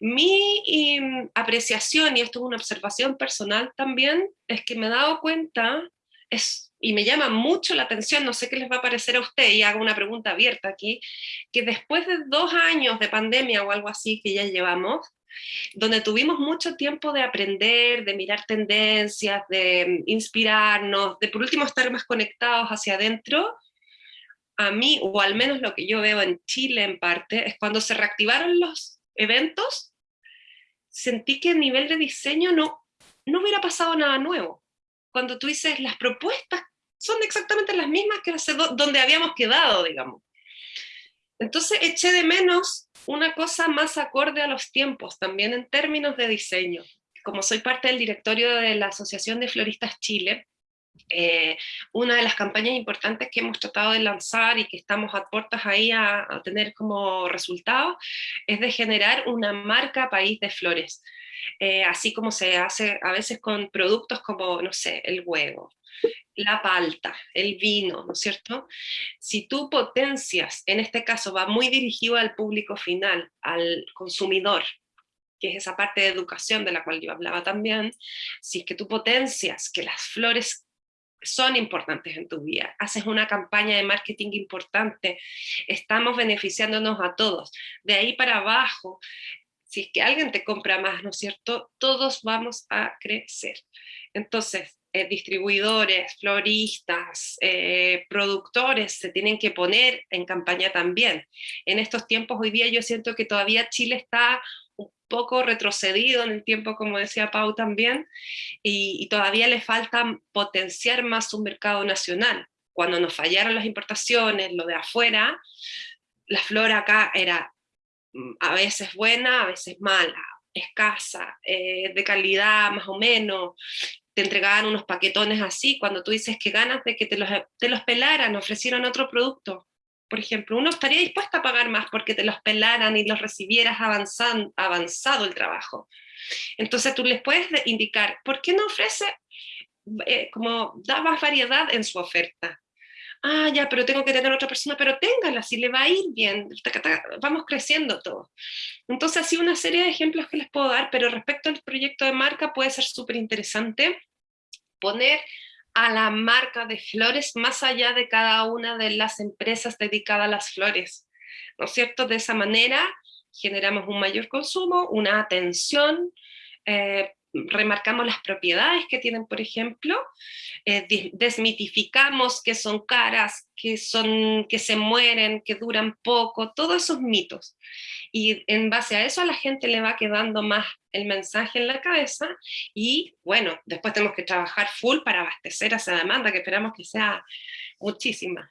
Mi apreciación, y esto es una observación personal también, es que me he dado cuenta es, y me llama mucho la atención, no sé qué les va a parecer a usted, y hago una pregunta abierta aquí, que después de dos años de pandemia o algo así que ya llevamos, donde tuvimos mucho tiempo de aprender, de mirar tendencias, de inspirarnos, de por último estar más conectados hacia adentro, a mí, o al menos lo que yo veo en Chile en parte, es cuando se reactivaron los eventos, sentí que a nivel de diseño no, no hubiera pasado nada nuevo. Cuando tú dices, las propuestas son exactamente las mismas que hace donde habíamos quedado, digamos. Entonces eché de menos una cosa más acorde a los tiempos, también en términos de diseño. Como soy parte del directorio de la Asociación de Floristas Chile, eh, una de las campañas importantes que hemos tratado de lanzar y que estamos a puertas ahí a, tener como resultado es de generar una marca país de flores. Eh, así como se hace a veces con productos como, no sé, el huevo, la palta, el vino, ¿no es cierto? Si tú potencias, en este caso va muy dirigido al público final, al consumidor, que es esa parte de educación de la cual yo hablaba también, si es que tú potencias que las flores son importantes en tu vida, haces una campaña de marketing importante, estamos beneficiándonos a todos. De ahí para abajo, si es que alguien te compra más, ¿no es cierto? Todos vamos a crecer. Entonces, eh, distribuidores, floristas, eh, productores se tienen que poner en campaña también. En estos tiempos hoy día yo siento que todavía Chile está un poco retrocedido en el tiempo, como decía Pau también, y, todavía le falta potenciar más su mercado nacional. Cuando nos fallaron las importaciones, lo de afuera, la flora acá era mm, a veces buena, a veces mala, escasa, eh, de calidad más o menos, te entregaban unos paquetones así, cuando tú dices que ganas de que te los, te los pelaran, ofrecieron otro producto, por ejemplo, uno estaría dispuesto a pagar más porque te los pelaran y los recibieras avanzan, avanzado el trabajo. Entonces tú les puedes indicar, ¿por qué no ofrece, eh, como da más variedad en su oferta? Ah, ya, pero tengo que tener otra persona, pero téngala, si le va a ir bien, vamos creciendo todo. Entonces, así una serie de ejemplos que les puedo dar, pero respecto al proyecto de marca puede ser súper interesante poner a la marca de flores más allá de cada una de las empresas dedicadas a las flores, ¿no es cierto? De esa manera generamos un mayor consumo, una atención, eh, remarcamos las propiedades que tienen, por ejemplo, eh, desmitificamos que son caras, que, son, que se mueren, que duran poco, todos esos mitos. Y en base a eso a la gente le va quedando más el mensaje en la cabeza y bueno, después tenemos que trabajar full para abastecer a esa demanda que esperamos que sea muchísima.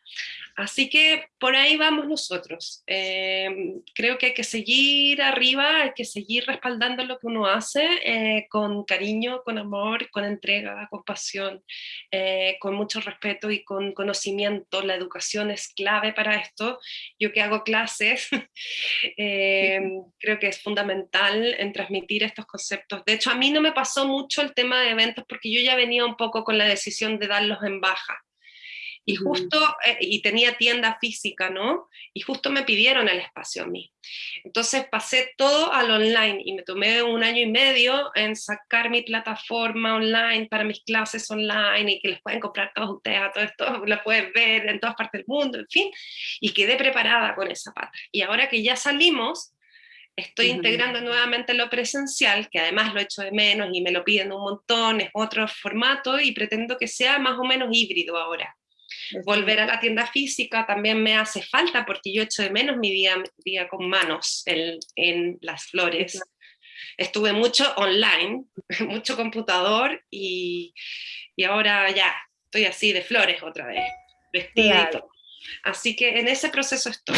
Así que por ahí vamos nosotros. Eh, creo que hay que seguir arriba, hay que seguir respaldando lo que uno hace eh, con cariño, con amor, con entrega, con pasión, eh, con mucho respeto y con conocimiento. Educación es clave para esto. Yo que hago clases, [laughs] creo que es fundamental en transmitir estos conceptos. De hecho, a mí no me pasó mucho el tema de eventos porque yo ya venía un poco con la decisión de darlos en baja. Y justo, eh, y tenía tienda física, ¿no? Y justo me pidieron el espacio a mí. Entonces pasé todo al online y me tomé un año y medio en sacar mi plataforma online para mis clases online y que les pueden comprar todos ustedes a todo esto, lo pueden ver en todas partes del mundo, en fin. Y quedé preparada con esa pata. Y ahora que ya salimos, estoy integrando nuevamente lo presencial, que además lo echo de menos y me lo piden un montón, es otro formato y pretendo que sea más o menos híbrido ahora. Volver a la tienda física también me hace falta porque yo echo de menos mi día, día con manos en, en las flores. Estuve mucho online, [laughs] mucho computador y, y, ahora ya estoy así de flores otra vez, vestidito. Así que en ese proceso estoy.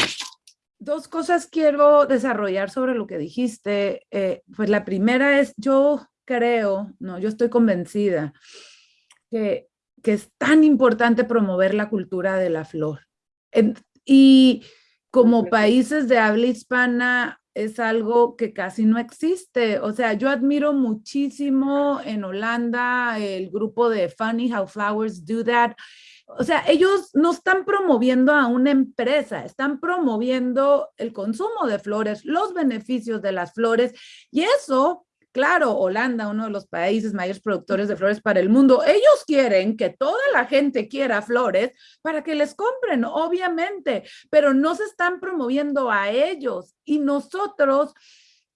Dos cosas quiero desarrollar sobre lo que dijiste. Eh, pues la primera es, yo creo, no, yo estoy convencida que que es tan importante promover la cultura de la flor. y como países de habla hispana es algo que casi no existe. O sea, yo admiro muchísimo en Holanda el grupo de Funny How Flowers Do That. O sea, ellos no están promoviendo a una empresa, están promoviendo el consumo de flores, los beneficios de las flores y eso Claro, Holanda, uno de los países mayores productores de flores para el mundo, ellos quieren que toda la gente quiera flores para que les compren, obviamente, pero no se están promoviendo a ellos. Y nosotros,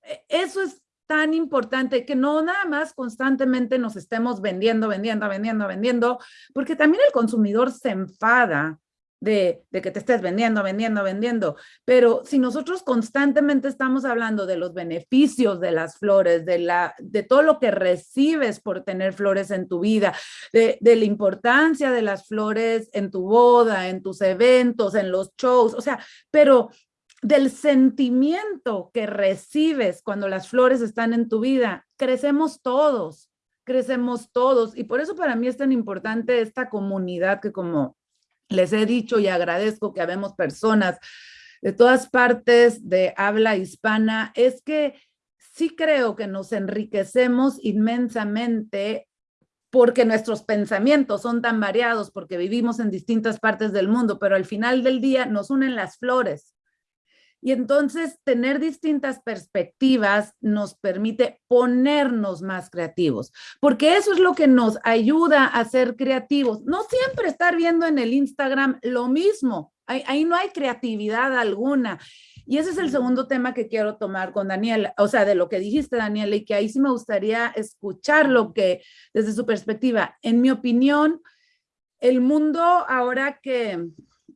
eh, eso es tan importante que no nada más constantemente nos estemos vendiendo, vendiendo, vendiendo, vendiendo, porque también el consumidor se enfada de, que te estés vendiendo, vendiendo, vendiendo. Pero si nosotros constantemente estamos hablando de los beneficios de las flores, de, la, de todo lo que recibes por tener flores en tu vida, de, de la importancia de las flores en tu boda, en tus eventos, en los shows, o sea, pero del sentimiento que recibes cuando las flores están en tu vida, crecemos todos, crecemos todos. Y por eso para mí es tan importante esta comunidad que como les he dicho y agradezco que habemos personas de todas partes de habla hispana, es que sí creo que nos enriquecemos inmensamente porque nuestros pensamientos son tan variados, porque vivimos en distintas partes del mundo, pero al final del día nos unen las flores. Y entonces tener distintas perspectivas nos permite ponernos más creativos, porque eso es lo que nos ayuda a ser creativos. No siempre estar viendo en el Instagram lo mismo, ahí, no hay creatividad alguna. Y ese es el segundo tema que quiero tomar con Daniela, o sea, de lo que dijiste, Daniela, y que ahí sí me gustaría escuchar lo que, desde su perspectiva, en mi opinión, el mundo ahora que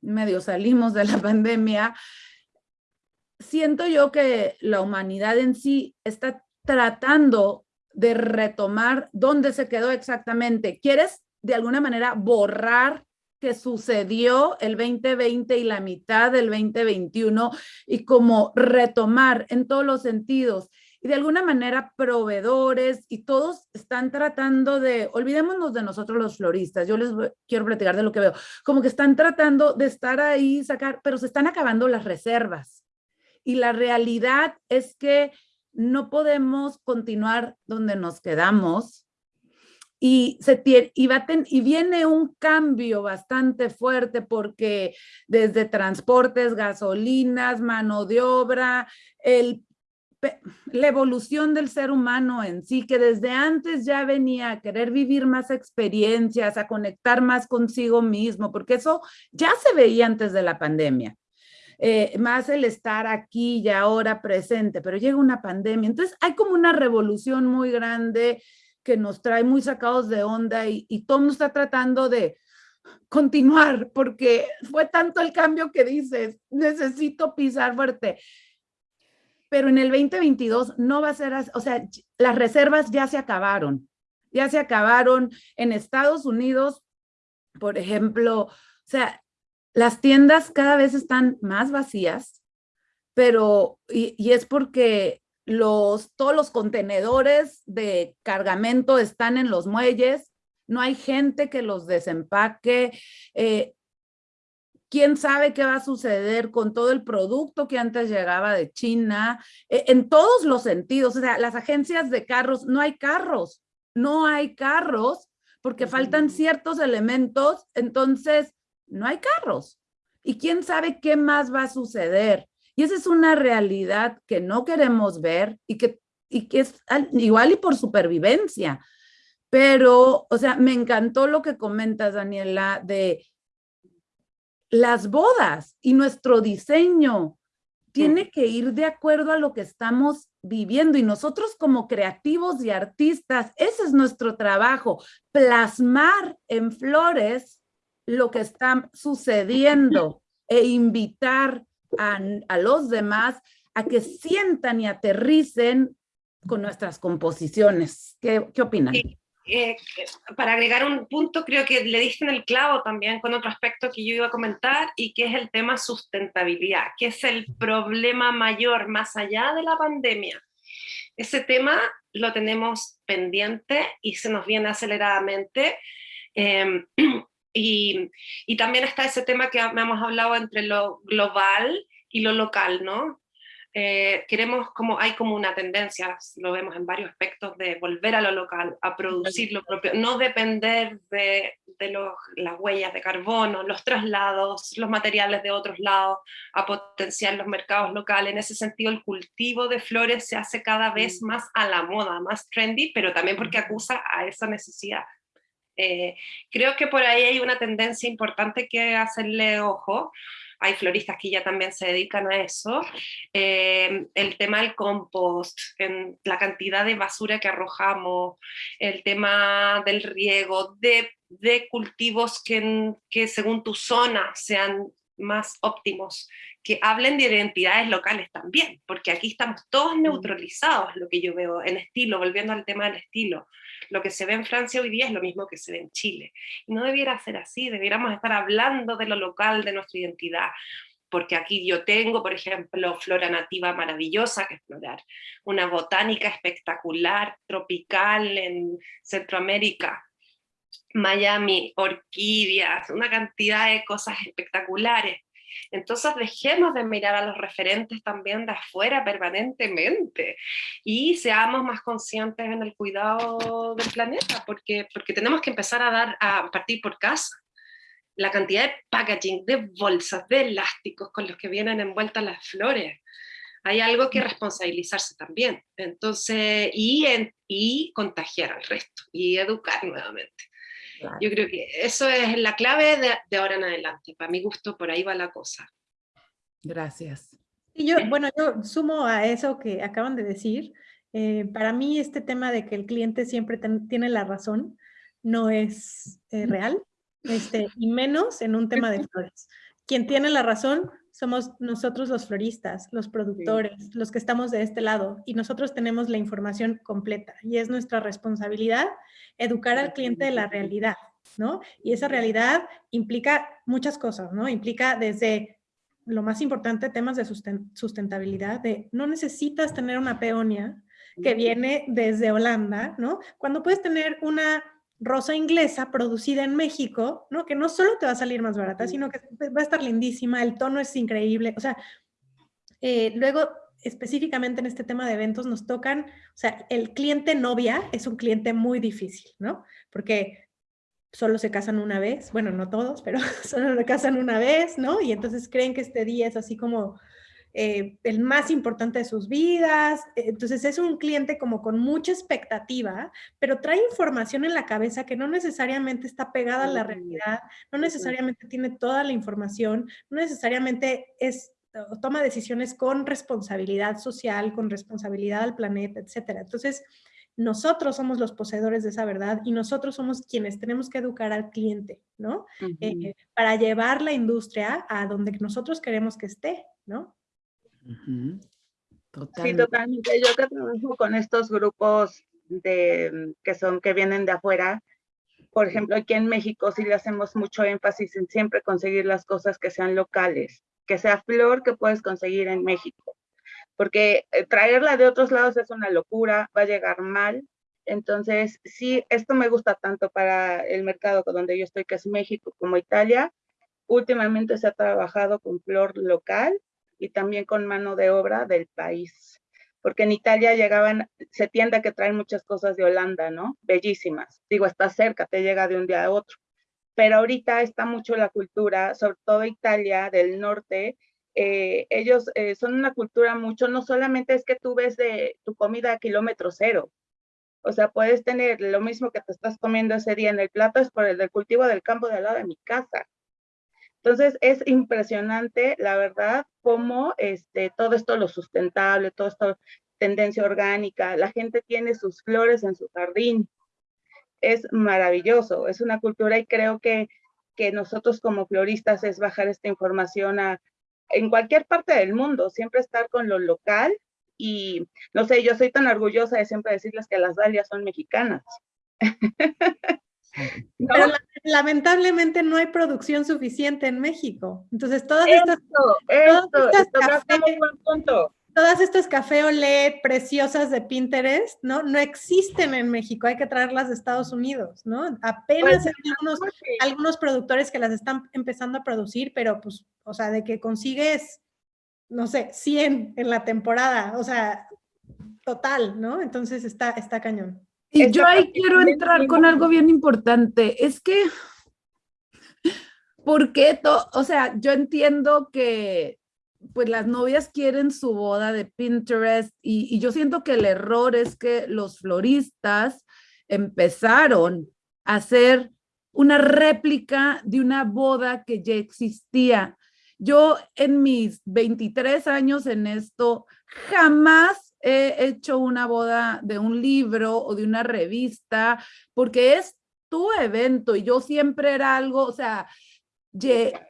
medio salimos de la [laughs] pandemia, siento yo que la humanidad en sí está tratando de retomar dónde se quedó exactamente. ¿Quieres de alguna manera borrar que sucedió el 2020 y la mitad del 2021 y como retomar en todos los sentidos? Y de alguna manera proveedores y todos están tratando de, olvidémonos de nosotros los floristas, yo les quiero platicar de lo que veo, como que están tratando de estar ahí, sacar, pero se están acabando las reservas y la realidad es que no podemos continuar donde nos quedamos y, se y, y viene un cambio bastante fuerte porque desde transportes, gasolinas, mano de obra, el, la evolución del ser humano en sí, que desde antes ya venía a querer vivir más experiencias, a conectar más consigo mismo, porque eso ya se veía antes de la pandemia. Eh, más el estar aquí y ahora presente, pero llega una pandemia. Entonces hay como una revolución muy grande que nos trae muy sacados de onda y, y todo está tratando de continuar porque fue tanto el cambio que dices, necesito pisar fuerte. Pero en el 2022 no va a ser o sea, las reservas ya se acabaron, ya se acabaron en Estados Unidos, por ejemplo, o sea, las tiendas cada vez están más vacías, pero, y, es porque los, todos los contenedores de cargamento están en los muelles, no hay gente que los desempaque, eh, quién sabe qué va a suceder con todo el producto que antes llegaba de China, eh, en todos los sentidos, o sea, las agencias de carros, no hay carros, no hay carros porque faltan ciertos elementos, entonces no hay carros. Y quién sabe qué más va a suceder. Y esa es una realidad que no queremos ver y que, y que es igual y por supervivencia. Pero, o sea, me encantó lo que comentas, Daniela, de las bodas y nuestro diseño tiene que ir de acuerdo a lo que estamos viviendo y nosotros como creativos y artistas, ese es nuestro trabajo, plasmar en flores lo que está sucediendo e invitar a, los demás a que sientan y aterricen con nuestras composiciones. ¿Qué, qué opinan? Eh, para agregar un punto, creo que le diste en el clavo también con otro aspecto que yo iba a comentar y que es el tema sustentabilidad, que es el problema mayor más allá de la pandemia. Ese tema lo tenemos pendiente y se nos viene aceleradamente. [clears throat] Eh, Y, también está ese tema que hemos hablado entre lo global y lo local, ¿no? eh, queremos como, hay como una tendencia, lo vemos en varios aspectos, de volver a lo local, a producir lo propio, no depender de, de los, las huellas de carbono, los traslados, los materiales de otros lados, a potenciar los mercados locales. En ese sentido, el cultivo de flores se hace cada vez más a la moda, más trendy, pero también porque acusa a esa necesidad. Eh, creo que por ahí hay una tendencia importante que hacerle ojo, hay floristas que ya también se dedican a eso, eh, el tema del compost, en la cantidad de basura que arrojamos, el tema del riego, de, de cultivos que, que según tu zona sean más óptimos, que hablen de identidades locales también, porque aquí estamos todos mm. neutralizados, lo que yo veo en estilo, volviendo al tema del estilo. Lo que se ve en Francia hoy día es lo mismo que se ve en Chile. Y no debiera ser así, debiéramos estar hablando de lo local, de nuestra identidad, porque aquí yo tengo, por ejemplo, flora nativa maravillosa que explorar, una botánica espectacular, tropical en Centroamérica, Miami, orquídeas, una cantidad de cosas espectaculares. Entonces dejemos de mirar a los referentes también de afuera permanentemente y seamos más conscientes en el cuidado del planeta, porque, porque tenemos que empezar a, dar, a partir por casa. La cantidad de packaging, de bolsas, de elásticos con los que vienen envueltas las flores. Hay algo que responsabilizarse también. Entonces, y, y contagiar al resto, y educar nuevamente. Yo creo que eso es la clave de, ahora en adelante. Para mi gusto, por ahí va la cosa. Gracias. Y yo, bueno, yo sumo a eso que acaban de decir. Eh, para mí este tema de que el cliente siempre tiene la razón no es eh, real, este, y menos en un tema de flores. Quien tiene la razón somos nosotros los floristas, los productores, los que estamos de este lado, y nosotros tenemos la información completa, y es nuestra responsabilidad educar al cliente de la realidad, ¿no? Y esa realidad implica muchas cosas, ¿no? Implica desde lo más importante, temas de sustentabilidad, de no necesitas tener una peonia que viene desde Holanda, ¿no? Cuando puedes tener una rosa inglesa producida en México, ¿no? Que no solo te va a salir más barata, sino que va a estar lindísima, el tono es increíble, o sea, eh, luego específicamente en este tema de eventos nos tocan, o sea, el cliente novia es un cliente muy difícil, ¿no? Porque solo se casan una vez, bueno, no todos, pero [laughs] solo se casan una vez, ¿no? Y entonces creen que este día es así como eh, el más importante de sus vidas. Entonces es un cliente como con mucha expectativa, pero trae información en la cabeza que no necesariamente está pegada a la realidad, no necesariamente tiene toda la información, no necesariamente es toma decisiones con responsabilidad social, con responsabilidad al planeta, etcétera. Entonces, nosotros somos los poseedores de esa verdad y nosotros somos quienes tenemos que educar al cliente, ¿no? Eh, para llevar la industria a donde nosotros queremos que esté, ¿no? Sí, totalmente. Yo que trabajo con estos grupos de, que son, que vienen de afuera, por ejemplo, aquí en México sí le hacemos mucho énfasis en siempre conseguir las cosas que sean locales que sea flor que puedes conseguir en México. Porque eh, traerla de otros lados es una locura, va a llegar mal. Entonces, sí, esto me gusta tanto para el mercado donde yo estoy, que es México, como Italia. Últimamente se ha trabajado con flor local y también con mano de obra del país. Porque en Italia llegaban, se tiende a que traen muchas cosas de Holanda, ¿no? Bellísimas. Digo, está cerca, te llega de un día a otro pero ahorita está mucho la cultura, sobre todo Italia del norte, eh, ellos eh, son una cultura mucho, no solamente es que tú ves de tu comida a kilómetro cero, o sea, puedes tener lo mismo que te estás comiendo ese día en el plato, es por el del cultivo del campo de al lado de mi casa. Entonces, es impresionante, la verdad, cómo este, todo esto lo sustentable, todo esto tendencia orgánica, la gente tiene sus flores en su jardín, es maravilloso, es una cultura y creo que, que nosotros como floristas es bajar esta información a, en cualquier parte del mundo, siempre estar con lo local y no sé, yo soy tan orgullosa de siempre decirles que las dalias son mexicanas. Pero lamentablemente no hay producción suficiente en México. Entonces todas estas, esto, punto todas estas café olé preciosas de Pinterest, ¿no? No existen en México, hay que traerlas de Estados Unidos, ¿no? Apenas pues, hay algunos, algunos productores que las están empezando a producir, pero pues, o sea, de que consigues no sé, 100 en la temporada, o sea, total, ¿no? Entonces está, está cañón. Y yo ahí quiero entrar con algo bien importante. Es que, ¿por qué? O sea, yo entiendo que pues las novias quieren su boda de Pinterest y, y, yo siento que el error es que los floristas empezaron a hacer una réplica de una boda que ya existía. Yo en mis 23 años en esto jamás he hecho una boda de un libro o de una revista, porque es tu evento y yo siempre era algo, o sea,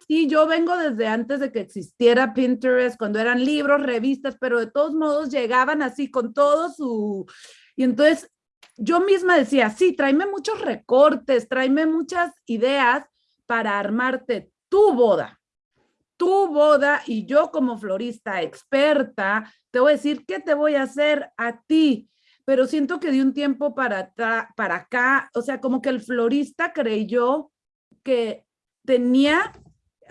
sí, yo vengo desde antes de que existiera Pinterest, cuando eran libros, revistas, pero de todos modos llegaban así con todo su... Y entonces yo misma decía, sí, tráeme muchos recortes, tráeme muchas ideas para armarte tu boda tu boda y yo como florista experta, te voy a decir qué te voy a hacer a ti. Pero siento que de un tiempo para, para acá, o sea, como que el florista creyó que tenía,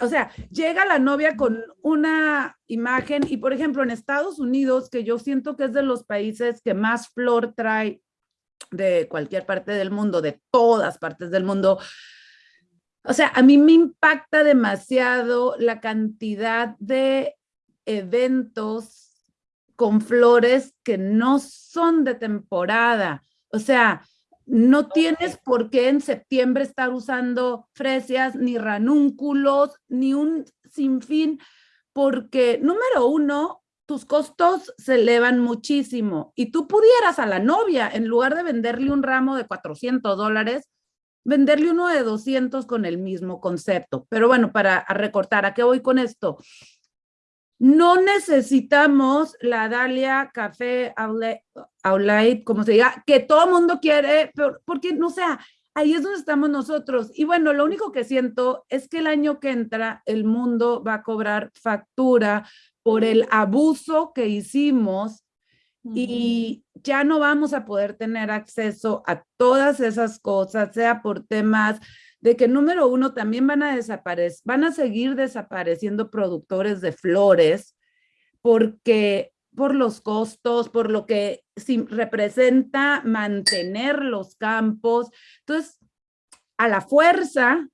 o sea, llega la novia con una imagen y, por ejemplo, en Estados Unidos, que yo siento que es de los países que más flor trae de cualquier parte del mundo, de todas partes del mundo, o sea, a mí me impacta demasiado la cantidad de eventos con flores que no son de temporada. O sea, no tienes por qué en septiembre estar usando fresias, ni ranúnculos, ni un sinfín, porque número uno, tus costos se elevan muchísimo y tú pudieras a la novia, en lugar de venderle un ramo de 400 dólares, venderle uno de 200 con el mismo concepto. Pero bueno, para recortar, ¿a qué voy con esto? No necesitamos la Dalia Café Outlet, como se diga, que todo el mundo quiere, porque, no sea, ahí es donde estamos nosotros. Y bueno, lo único que siento es que el año que entra el mundo va a cobrar factura por el abuso que hicimos y ya no vamos a poder tener acceso a todas esas cosas, sea por temas de que número uno también van a desaparecer, van a seguir desapareciendo productores de flores porque por los costos, por lo que representa mantener los campos. Entonces, a la fuerza,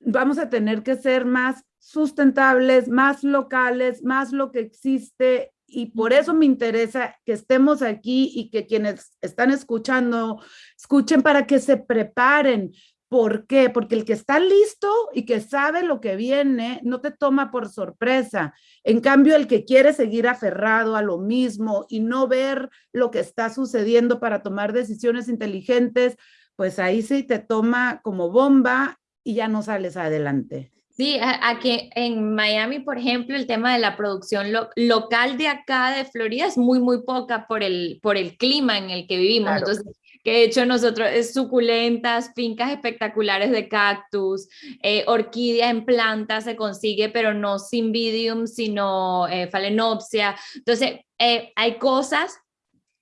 vamos a tener que ser más sustentables, más locales, más lo que existe y por eso me interesa que estemos aquí y que quienes están escuchando, escuchen para que se preparen. ¿Por qué? Porque el que está listo y que sabe lo que viene no te toma por sorpresa. En cambio, el que quiere seguir aferrado a lo mismo y no ver lo que está sucediendo para tomar decisiones inteligentes, pues ahí sí te toma como bomba y ya no sales adelante. Sí, aquí en Miami, por ejemplo, el tema de la producción local de acá de Florida es muy, muy poca por el, por el clima en el que vivimos. Entonces, que de hecho nosotros es suculentas, fincas espectaculares de cactus, eh, orquídea en planta se consigue, pero no cymbidium, sino eh, phalaenopsia. Entonces, eh, hay cosas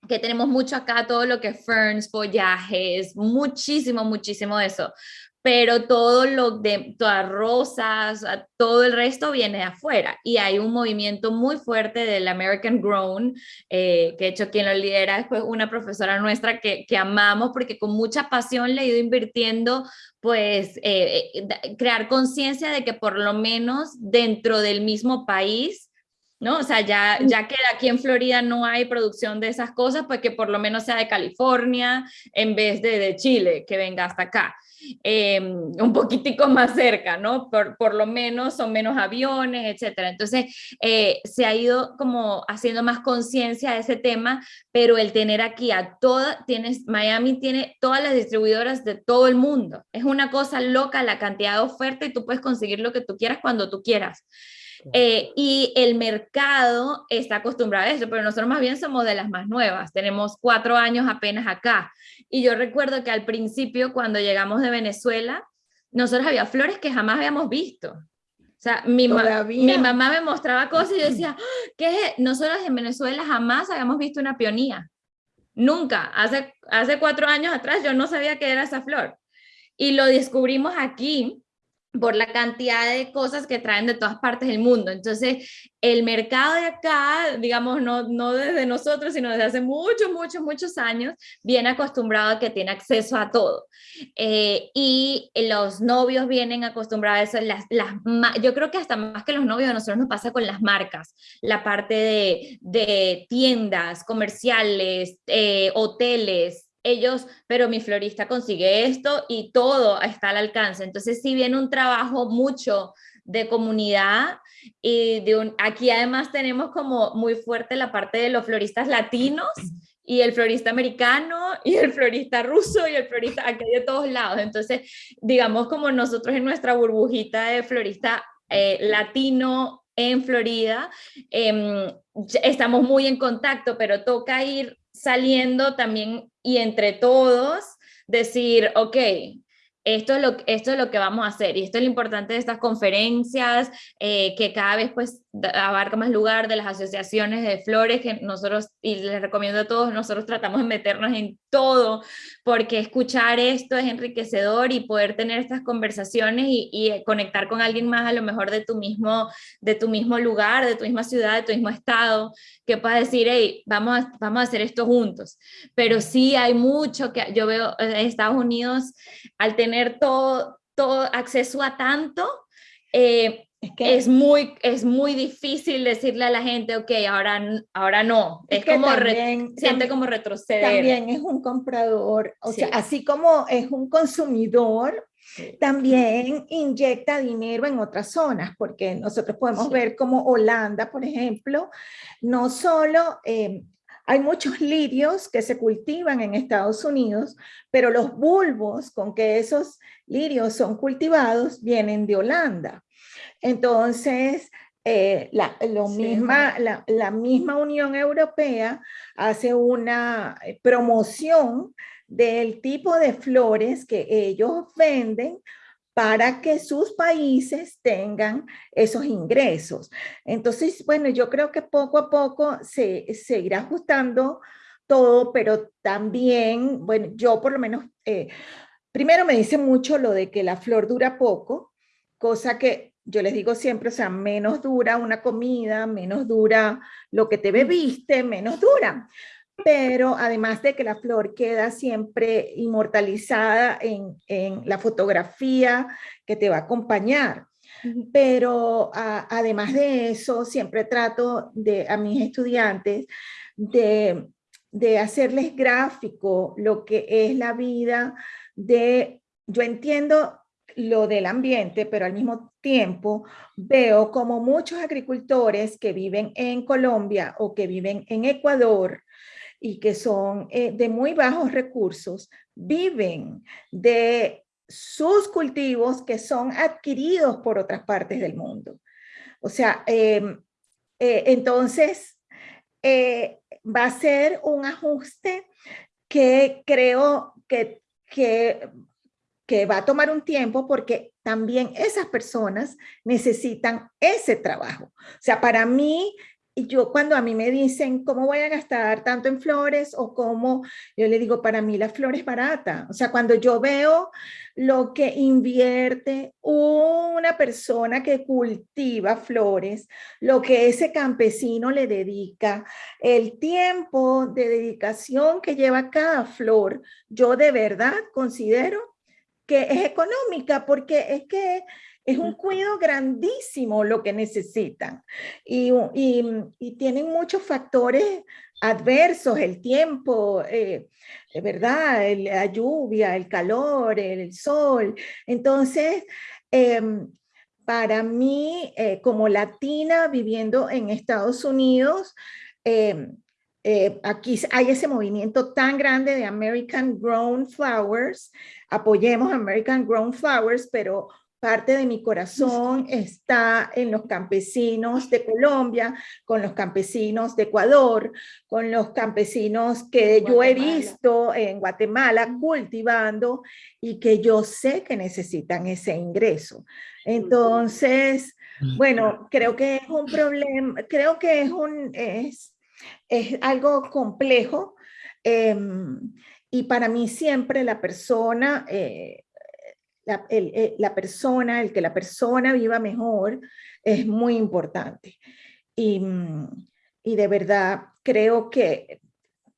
que tenemos mucho acá, todo lo que ferns, follajes, muchísimo, muchísimo de eso pero todo lo de todas rosas, todo el resto viene de afuera y hay un movimiento muy fuerte del American Grown, eh, que de hecho quien lo lidera es pues, una profesora nuestra que, que, amamos porque con mucha pasión le ha ido invirtiendo pues eh, eh, crear conciencia de que por lo menos dentro del mismo país ¿no? O sea, ya, ya que aquí en Florida no hay producción de esas cosas, pues que por lo menos sea de California en vez de de Chile, que venga hasta acá. Em, un poquitico [laughs] más cerca, ¿no? Por, por, lo menos son menos aviones, etcétera. Entonces, eh, se ha ido como haciendo más conciencia de ese tema, pero el tener aquí a todas, tienes, Miami tiene todas las distribuidoras de todo el mundo. Es una cosa loca la cantidad de oferta y tú puedes conseguir lo que tú quieras cuando tú quieras. Eh, y el mercado está acostumbrado a eso, pero nosotros más bien somos de las más nuevas, tenemos cuatro años apenas acá. Y yo recuerdo que al principio, cuando llegamos de Venezuela, nosotros había flores que jamás habíamos visto. O sea, mi, mi mamá me mostraba cosas y yo decía, [laughs] ¿qué Nosotros en Venezuela jamás habíamos visto una peonía. Nunca. Hace, hace cuatro años atrás yo no sabía qué era esa flor. Y lo descubrimos aquí por la cantidad de cosas que traen de todas partes del mundo. Entonces, el mercado de acá, digamos, no, no desde nosotros, sino desde hace muchos, muchos, muchos años, viene acostumbrado a que tiene acceso a todo. Eh, y los novios vienen acostumbrados a eso. Las, las, yo creo que hasta más que los novios, a nosotros nos pasa con las marcas, la parte de, de tiendas comerciales, eh, hoteles, ellos, pero mi florista consigue esto y todo está al alcance. Entonces sí viene un trabajo mucho de comunidad y de un, aquí además tenemos como muy fuerte la parte de los floristas latinos y el florista americano y el florista ruso y el florista aquí de todos lados. Entonces, digamos como nosotros en nuestra burbujita de florista eh, latino en Florida, em, estamos muy en contacto, pero toca ir saliendo también y entre todos decir, ok, esto es, lo, esto es lo que vamos a hacer y esto es lo importante de estas conferencias, eh, que cada vez pues abarca más lugar de las asociaciones de flores que nosotros, y les recomiendo a todos, nosotros tratamos de meternos en todo, porque escuchar esto es enriquecedor y poder tener estas conversaciones y, y conectar con alguien más a lo mejor de tu, mismo, de tu mismo lugar, de tu misma ciudad, de tu mismo estado, que pueda decir, hey, vamos a, vamos a hacer esto juntos. Pero sí hay mucho que yo veo en Estados Unidos, al tener todo, todo acceso a tanto, eh, es, que es, muy, es muy difícil decirle a la gente, ok, ahora, ahora no. Es, como siente como retroceder. También es un comprador, o sea, así como es un consumidor, también inyecta dinero en otras zonas, porque nosotros podemos ver como Holanda, por ejemplo, no solo eh, hay muchos lirios que se cultivan en Estados Unidos, pero los bulbos con que esos lirios son cultivados vienen de Holanda. Entonces, eh, la, lo misma, la, la, misma Unión Europea hace una eh, promoción del tipo de flores que ellos venden para que sus países tengan esos ingresos. Entonces, bueno, yo creo que poco a poco se, se irá ajustando todo, pero también, bueno, yo por lo menos, eh, primero me dice mucho lo de que la flor dura poco, cosa que yo les digo siempre, o sea, menos dura una comida, menos dura lo que te bebiste, menos dura. Pero además de que la flor queda siempre inmortalizada en, la fotografía que te va a acompañar. Pero además de eso, siempre trato de, a mis estudiantes de, de hacerles gráfico lo que es la vida de, yo entiendo lo del ambiente, pero al mismo tiempo veo como muchos agricultores que viven en Colombia o que viven en Ecuador y que son eh, de muy bajos recursos, viven de sus cultivos que son adquiridos por otras partes del mundo. O sea, em, eh, entonces eh, va a ser un ajuste que creo que, que que va a tomar un tiempo porque también esas personas necesitan ese trabajo. O sea, para mí, yo cuando a mí me dicen cómo voy a gastar tanto en flores o cómo, yo le digo, para mí la flor es barata. O sea, cuando yo veo lo que invierte una persona que cultiva flores, lo que ese campesino le dedica, el tiempo de dedicación que lleva cada flor, yo de verdad considero que es económica porque es que es un cuidado grandísimo lo que necesitan y, y, tienen muchos factores adversos, el tiempo, eh, ¿verdad? la lluvia, el calor, el sol. Entonces, em, para mí, eh, como latina viviendo en Estados Unidos, em, eh, aquí hay ese movimiento tan grande de American Grown Flowers, apoyemos American Grown Flowers, pero parte de mi corazón está en los campesinos de Colombia, con los campesinos de Ecuador, con los campesinos que yo he visto en Guatemala cultivando y que yo sé que necesitan ese ingreso. Entonces, bueno, creo que es un problema, creo que es un, es, es algo complejo em, y para mí siempre la persona, eh, la, eh, la, persona, el que la persona viva mejor, es muy importante. Y, y de verdad creo que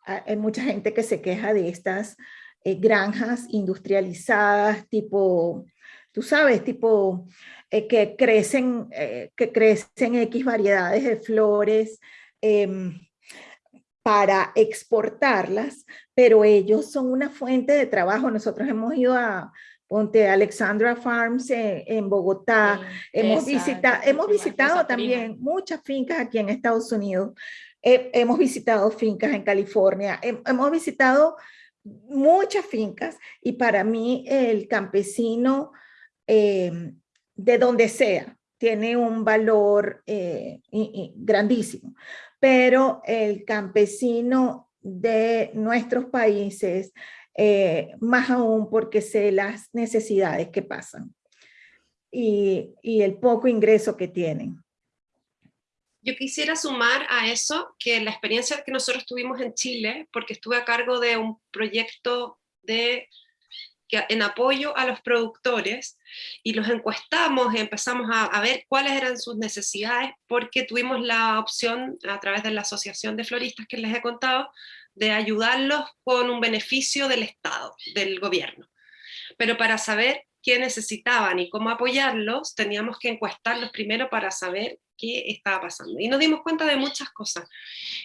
hay mucha gente que se queja de estas eh, granjas industrializadas, tipo, tú sabes, tipo eh, que, crecen, que crecen X variedades de flores, em, para exportarlas, pero ellos son una fuente de trabajo. Nosotros hemos ido a, Ponte Alexandra Farms en, Bogotá. hemos, visitado, hemos visitado también muchas fincas aquí en Estados Unidos. hemos visitado fincas en California. hemos visitado muchas fincas y para mí el campesino eh, de donde sea tiene un valor eh, grandísimo pero el campesino de nuestros países, eh, más aún porque sé las necesidades que pasan y, el poco ingreso que tienen. Yo quisiera sumar a eso que la experiencia que nosotros tuvimos en Chile, porque estuve a cargo de un proyecto de en apoyo a los productores y los encuestamos empezamos a, ver cuáles eran sus necesidades porque tuvimos la opción a través de la Asociación de Floristas que les he contado de ayudarlos con un beneficio del Estado, del gobierno. Pero para saber qué necesitaban y cómo apoyarlos, teníamos que encuestarlos primero para saber qué estaba pasando. Y nos dimos cuenta de muchas cosas.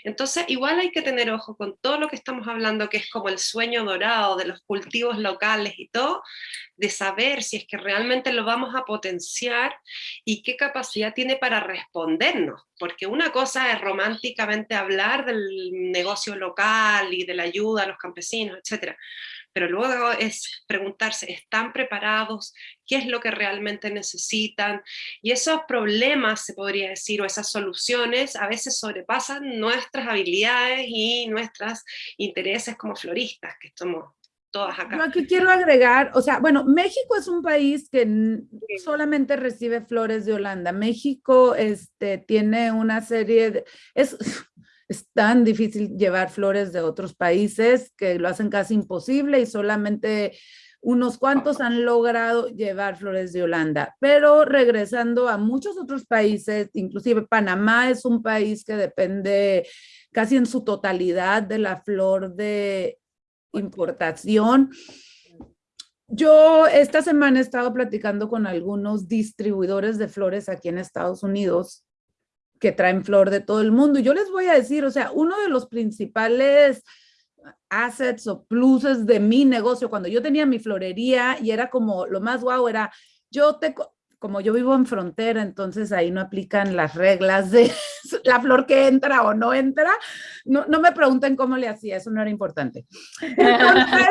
Entonces, igual hay que tener ojo con todo lo que estamos hablando, que es como el sueño dorado de los cultivos locales y todo, de saber si es que realmente lo vamos a potenciar y qué capacidad tiene para respondernos. Porque una cosa es románticamente hablar del negocio local y de la ayuda a los campesinos, etcétera pero luego es preguntarse, ¿están preparados? ¿Qué es lo que realmente necesitan? Y esos problemas, se podría decir, o esas soluciones, a veces sobrepasan nuestras habilidades y nuestros intereses como floristas, que somos todas acá. Yo aquí quiero agregar, o sea, bueno, México es un país que solamente recibe flores de Holanda. México este, tiene una serie de... Es, es tan difícil llevar flores de otros países que lo hacen casi imposible y solamente unos cuantos han logrado llevar flores de Holanda. Pero regresando a muchos otros países, inclusive Panamá es un país que depende casi en su totalidad de la flor de importación. Yo esta semana he estado platicando con algunos distribuidores de flores aquí en Estados Unidos que traen flor de todo el mundo. Y yo les voy a decir, o sea, uno de los principales assets o pluses de mi negocio, cuando yo tenía mi florería y era como lo más guau, era yo te, como yo vivo en frontera, entonces ahí no aplican las reglas de [laughs] la flor que entra o no entra. No, no me pregunten cómo le hacía, eso no era importante. [laughs] Entonces,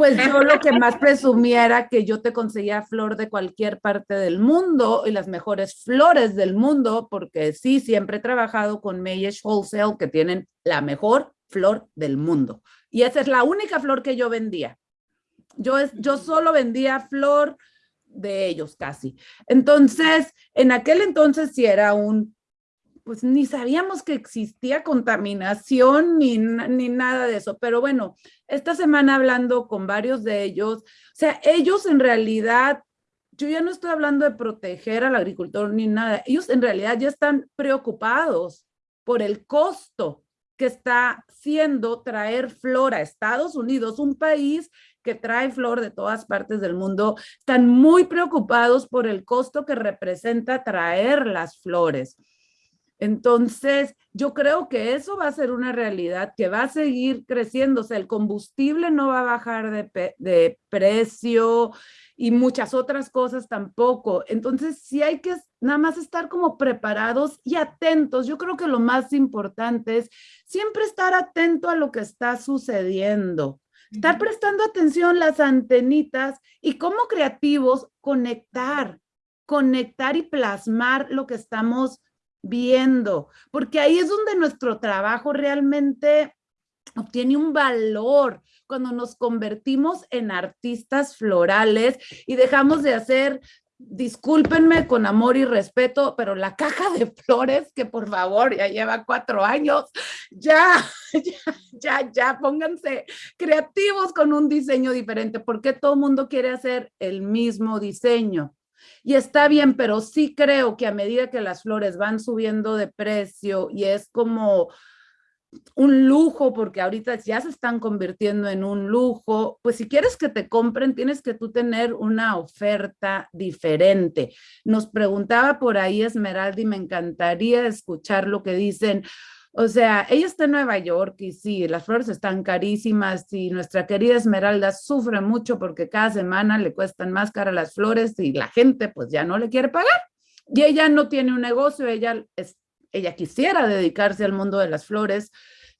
pues yo lo que más presumía era que yo te conseguía flor de cualquier parte del mundo y las mejores flores del mundo, porque sí, siempre he trabajado con Mayesh Wholesale, que tienen la mejor flor del mundo. Y esa es la única flor que yo vendía. Yo, yo solo vendía flor de ellos casi. Entonces, en aquel entonces sí era un pues ni sabíamos que existía contaminación ni, ni nada de eso. Pero bueno, esta semana hablando con varios de ellos, o sea, ellos en realidad, yo ya no estoy hablando de proteger al agricultor ni nada, ellos en realidad ya están preocupados por el costo que está siendo traer flor a Estados Unidos, un país que trae flor de todas partes del mundo, están muy preocupados por el costo que representa traer las flores. Entonces, yo creo que eso va a ser una realidad que va a seguir creciendo. O sea, el combustible no va a bajar de, precio y muchas otras cosas tampoco. Entonces, sí hay que nada más estar como preparados y atentos. Yo creo que lo más importante es siempre estar atento a lo que está sucediendo. Estar prestando atención las antenitas y como creativos conectar, conectar y plasmar lo que estamos viendo, porque ahí es donde nuestro trabajo realmente obtiene un valor cuando nos convertimos en artistas florales y dejamos de hacer discúlpenme con amor y respeto, pero la caja de flores, que por favor ya lleva cuatro años, ya, [laughs] ya, ya, ya, pónganse creativos con un diseño diferente, porque todo mundo quiere hacer el mismo diseño. Y está bien, pero sí creo que a medida que las flores van subiendo de precio y es como un lujo, porque ahorita ya se están convirtiendo en un lujo, pues si quieres que te compren, tienes que tú tener una oferta diferente. Nos preguntaba por ahí Esmeralda y me encantaría escuchar lo que dicen. O sea, ella está en Nueva York y sí, las flores están carísimas y nuestra querida Esmeralda sufre mucho porque cada semana le cuestan más cara las flores y la gente pues ya no le quiere pagar. Y ella no tiene un negocio, ella es ella quisiera dedicarse al mundo de las flores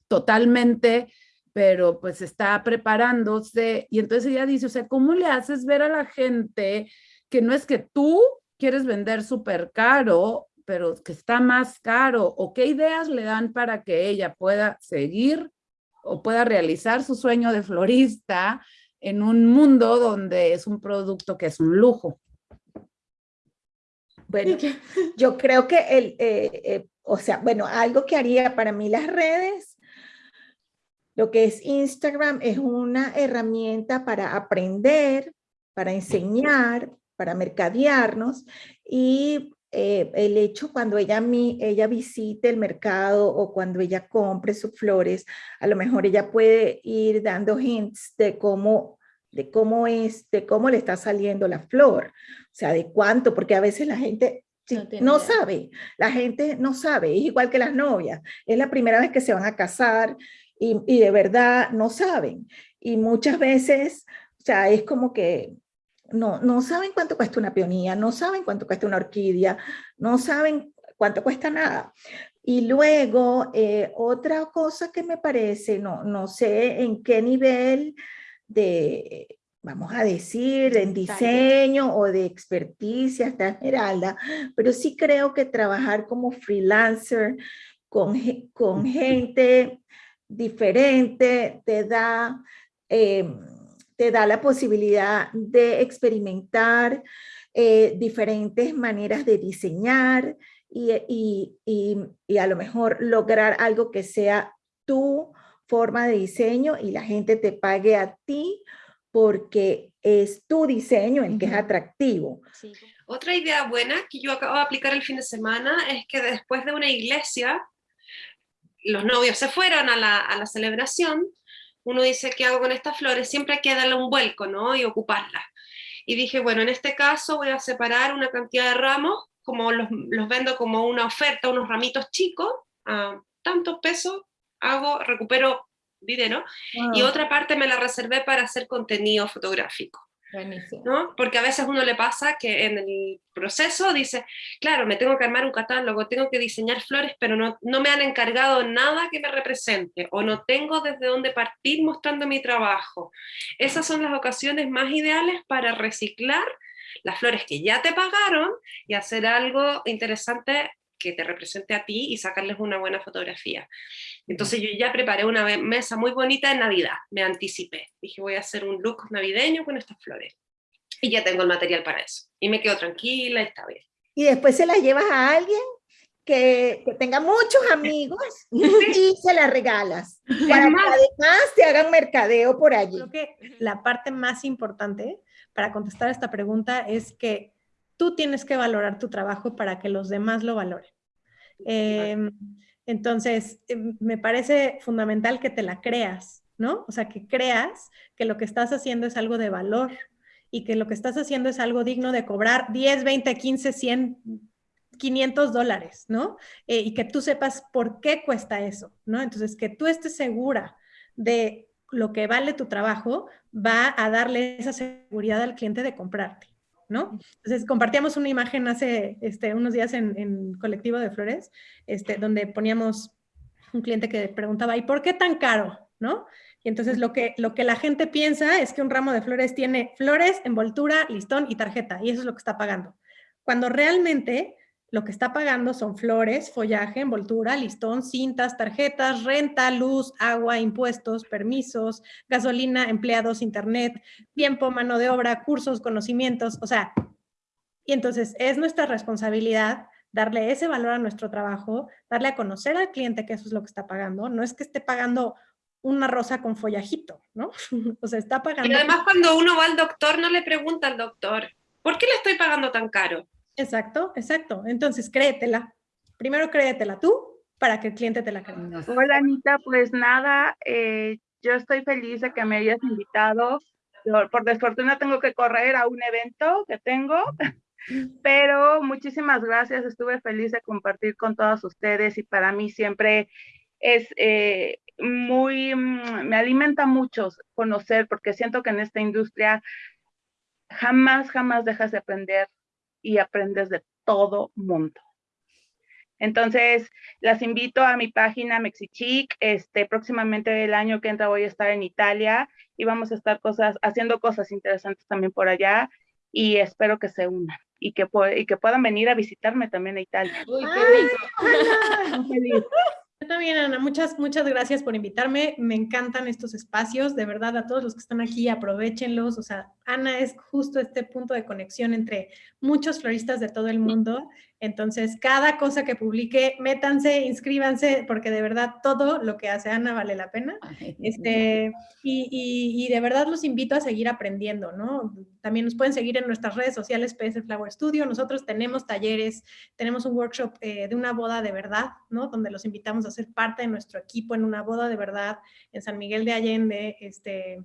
totalmente, pero pues está preparándose y entonces ella dice, o sea, ¿cómo le haces ver a la gente que no es que tú quieres vender súper caro, pero que está más caro o qué ideas le dan para que ella pueda seguir o pueda realizar su sueño de florista en un mundo donde es un producto que es un lujo? Bueno, [laughs] yo creo que el, eh, eh, o sea, bueno, algo que haría para mí las redes, lo que es Instagram es una herramienta para aprender, para enseñar, para mercadearnos y eh, el hecho cuando ella, ella visite el mercado o cuando ella compre sus flores, a lo mejor ella puede ir dando hints de cómo de cómo es, de cómo le está saliendo la flor, o sea, de cuánto, porque a veces la gente no, sabe, la gente no sabe, es igual que las novias, es la primera vez que se van a casar y, y de verdad no saben. Y muchas veces, o sea, es como que no, no saben cuánto cuesta una peonía, no saben cuánto cuesta una orquídea, no saben cuánto cuesta nada. Y luego, eh, otra cosa que me parece, no, no sé en qué nivel de, vamos a decir, en diseño o de experticia está Esmeralda, pero sí creo que trabajar como freelancer con, con gente diferente te da, em, te da la posibilidad de experimentar eh, diferentes maneras de diseñar y, y, y, y a lo mejor lograr algo que sea tu forma de diseño y la gente te pague a ti porque es tu diseño el que es atractivo. Otra idea buena que yo acabo de aplicar el fin de semana es que después de una iglesia, los novios se fueron a la, a la celebración, uno dice, ¿qué hago con estas flores? Siempre hay que darle un vuelco, ¿no? Y ocuparlas. Y dije, bueno, en este caso voy a separar una cantidad de ramos, como los, los vendo como una oferta, unos ramitos chicos, a tantos pesos, hago, recupero dinero, y otra parte me la reservé para hacer contenido fotográfico. ¿No? Porque a veces uno le pasa que en el proceso dice, claro, me tengo que armar un catálogo, tengo que diseñar flores, pero no, no me han encargado nada que me represente, o no tengo desde dónde partir mostrando mi trabajo. Esas son las ocasiones más ideales para reciclar las flores que ya te pagaron y hacer algo interesante que te represente a ti y sacarles una buena fotografía. Entonces yo ya preparé una mesa muy bonita en Navidad, me anticipé. Dije voy a hacer un look navideño con estas flores. Y ya tengo el material para eso. Y me quedo tranquila, está bien. Y después se las llevas a alguien que, tenga muchos amigos [laughs] [laughs] y se las regalas. Para que además te hagan mercadeo por allí. Creo que la parte más importante para contestar esta pregunta es que tú tienes que valorar tu trabajo para que los demás lo valoren. Em, entonces, em, me parece fundamental que te la creas, ¿no? O sea, que creas que lo que estás haciendo es algo de valor y que lo que estás haciendo es algo digno de cobrar 10, 20, 15, 100, 500 dólares, ¿no? Eh, y que tú sepas por qué cuesta eso, ¿no? Entonces, que tú estés segura de lo que vale tu trabajo va a darle esa seguridad al cliente de comprarte. ¿No? Entonces compartíamos una imagen hace este, unos días en, Colectivo de Flores, este, donde poníamos un cliente que preguntaba, ¿y por qué tan caro? ¿no? Y entonces lo que, lo que la gente piensa es que un ramo de flores tiene flores, envoltura, listón y tarjeta, y eso es lo que está pagando. Cuando realmente lo que está pagando son flores, follaje, envoltura, listón, cintas, tarjetas, renta, luz, agua, impuestos, permisos, gasolina, empleados, internet, tiempo, mano de obra, cursos, conocimientos. O sea, Y entonces es nuestra responsabilidad darle ese valor a nuestro trabajo, darle a conocer al cliente que eso es lo que está pagando. No es que esté pagando una rosa con follajito, ¿no? [laughs] o sea, está pagando... Y además cuando uno va al doctor no le pregunta al doctor, ¿por qué le estoy pagando tan caro? Exacto, exacto. Entonces créetela. Primero créetela tú para que el cliente te la crea. Hola Anita, pues nada, eh, yo estoy feliz de que me hayas invitado. Por desfortuna tengo que correr a un evento que tengo, pero muchísimas gracias. Estuve feliz de compartir con todos ustedes y para mí siempre es eh, muy, mm, me alimenta mucho conocer porque siento que en esta industria jamás, jamás dejas de aprender y aprendes de todo mundo. Entonces, las invito a mi página Mexichic. Este, próximamente el año que entra voy a estar en Italia y vamos a estar cosas, haciendo cosas interesantes también por allá y espero que se unan y que, y que puedan venir a visitarme también a Italia. Uy, qué [laughs] yo también, Ana, muchas, muchas gracias por invitarme. Me encantan estos espacios. De verdad, a todos los que están aquí, aprovechenlos. O sea, Ana es justo este punto de conexión entre muchos floristas de todo el mundo entonces, cada cosa que publique, métanse, inscríbanse, porque de verdad todo lo que hace Ana vale la pena. [laughs] Este, y, de verdad los invito a seguir aprendiendo, ¿no? También nos pueden seguir en nuestras redes sociales, PS Flower Studio. Nosotros tenemos talleres, tenemos un workshop eh, de una boda de verdad, ¿no? Donde los invitamos a ser parte de nuestro equipo en una boda de verdad en San Miguel de Allende. Este,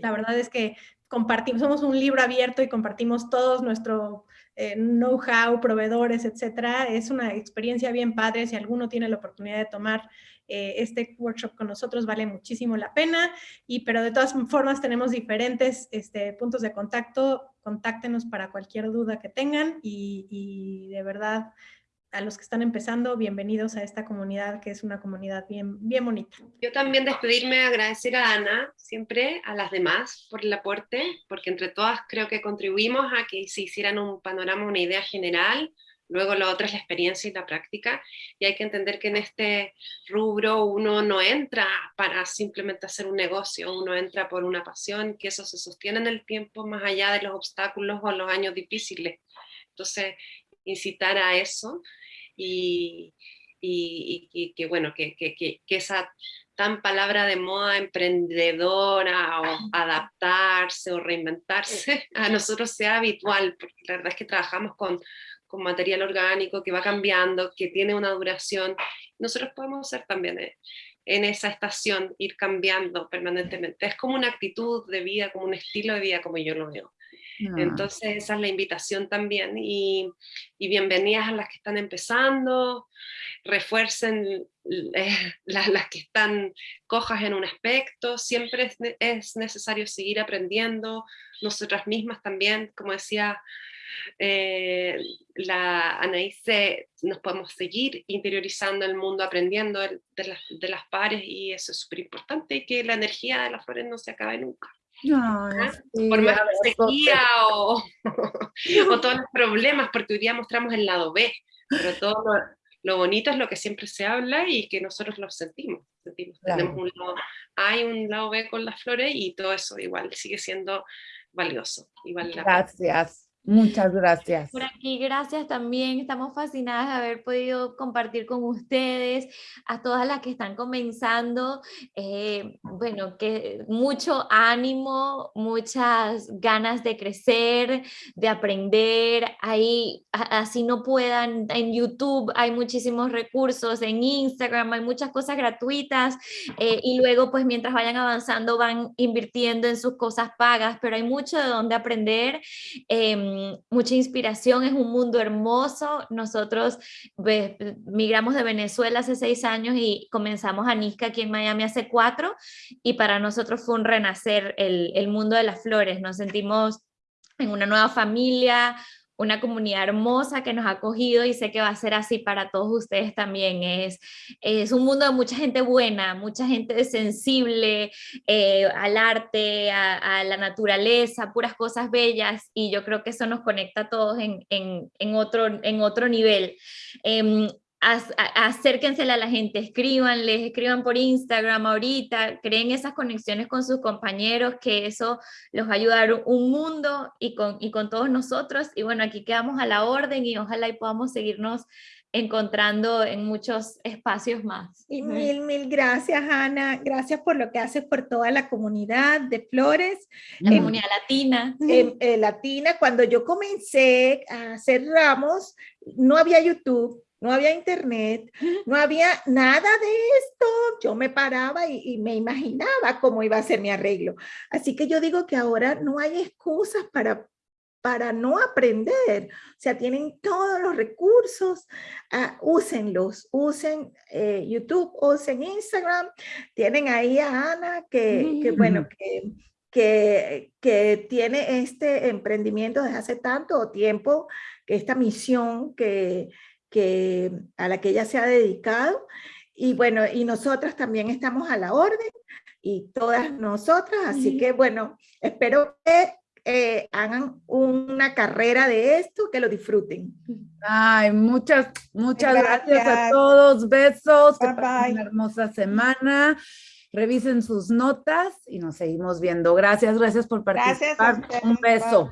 la verdad es que compartimos, somos un libro abierto y compartimos todos nuestro eh, know-how, proveedores, etcétera. Es una experiencia bien padre. Si alguno tiene la oportunidad de tomar eh, este workshop con nosotros, vale muchísimo la pena. Y, pero de todas formas, tenemos diferentes este, puntos de contacto. Contáctenos para cualquier duda que tengan y, y de verdad a los que están empezando, bienvenidos a esta comunidad que es una comunidad bien, bien bonita. Yo también despedirme, agradecer a Ana, siempre a las demás por el aporte, porque entre todas creo que contribuimos a que se hicieran un panorama, una idea general, luego lo otro es la experiencia y la práctica, y hay que entender que en este rubro uno no entra para simplemente hacer un negocio, uno entra por una pasión, que eso se sostiene en el tiempo más allá de los obstáculos o los años difíciles. Entonces, incitar a eso y, y, que bueno, que, que, que, esa tan palabra de moda emprendedora o adaptarse o reinventarse [laughs] a nosotros sea habitual, porque la verdad es que trabajamos con, con material orgánico que va cambiando, que tiene una duración, nosotros podemos ser también eh, en esa estación, ir cambiando permanentemente. Es como una actitud de vida, como un estilo de vida, como yo lo veo. Ah. Entonces esa es la invitación también y, bienvenidas a las que están empezando, refuercen eh, [laughs] las, que están cojas en un aspecto, siempre es, necesario seguir aprendiendo, nosotras mismas también, como decía eh, la Anaíse, nos podemos seguir interiorizando el mundo, aprendiendo de, las, de las pares y eso es súper importante y que la energía de las flores no se acabe nunca. No, por más sequía o, [laughs] o, todos los problemas, porque hoy día mostramos el lado B, pero todo lo, bonito es lo que siempre se habla y que nosotros lo sentimos. Tenemos un lado hay un lado B con las flores y todo eso igual sigue siendo valioso. Gracias. Muchas gracias. Por aquí, gracias también. Estamos fascinadas de haber podido compartir con ustedes, a todas las que están comenzando. Eh, bueno, que mucho ánimo, muchas ganas de crecer, de aprender. Ahí, así no puedan, en YouTube hay muchísimos recursos, en Instagram hay muchas cosas gratuitas eh, y luego, pues mientras vayan avanzando, van invirtiendo en sus cosas pagas, pero hay mucho de donde aprender. Mucha inspiración, es un mundo hermoso. Nosotros migramos de Venezuela hace seis años y comenzamos a Nisca aquí en Miami hace cuatro y para nosotros fue un renacer el, el mundo de las flores. Nos sentimos en una nueva familia, una comunidad hermosa que nos ha acogido y sé que va a ser así para todos ustedes también. Es, es un mundo de mucha gente buena, mucha gente sensible eh, al arte, a, la naturaleza, puras cosas bellas y yo creo que eso nos conecta a todos en, en, otro, en otro nivel. Em, acérquensela a la gente, escríbanles, escriban por Instagram ahorita, creen esas conexiones con sus compañeros, que eso los va a ayudar un mundo y con, y con todos nosotros. Y bueno, aquí quedamos a la orden y ojalá y podamos seguirnos encontrando en muchos espacios más. Y mil, mil gracias, Ana. Gracias por lo que haces por toda la comunidad de Flores. La comunidad latina. Eh, latina. Cuando yo comencé a hacer ramos, no había YouTube, no había internet, no había nada de esto. Yo me paraba y, me imaginaba cómo iba a ser mi arreglo. Así que yo digo que ahora no hay excusas para, para no aprender. O sea, tienen todos los recursos, uh, úsenlos, usen eh, YouTube, usen Instagram. Tienen ahí a Ana que, que bueno, que, que, que tiene este emprendimiento desde hace tanto tiempo, esta misión que que, a la que ella se ha dedicado. Y bueno, y nosotras también estamos a la orden y todas nosotras, así que bueno, espero que eh, hagan una carrera de esto, que lo disfruten. Ay, muchas, muchas gracias, a todos, besos, que pasen una hermosa semana, revisen sus notas y nos seguimos viendo. Gracias, gracias por participar, un beso.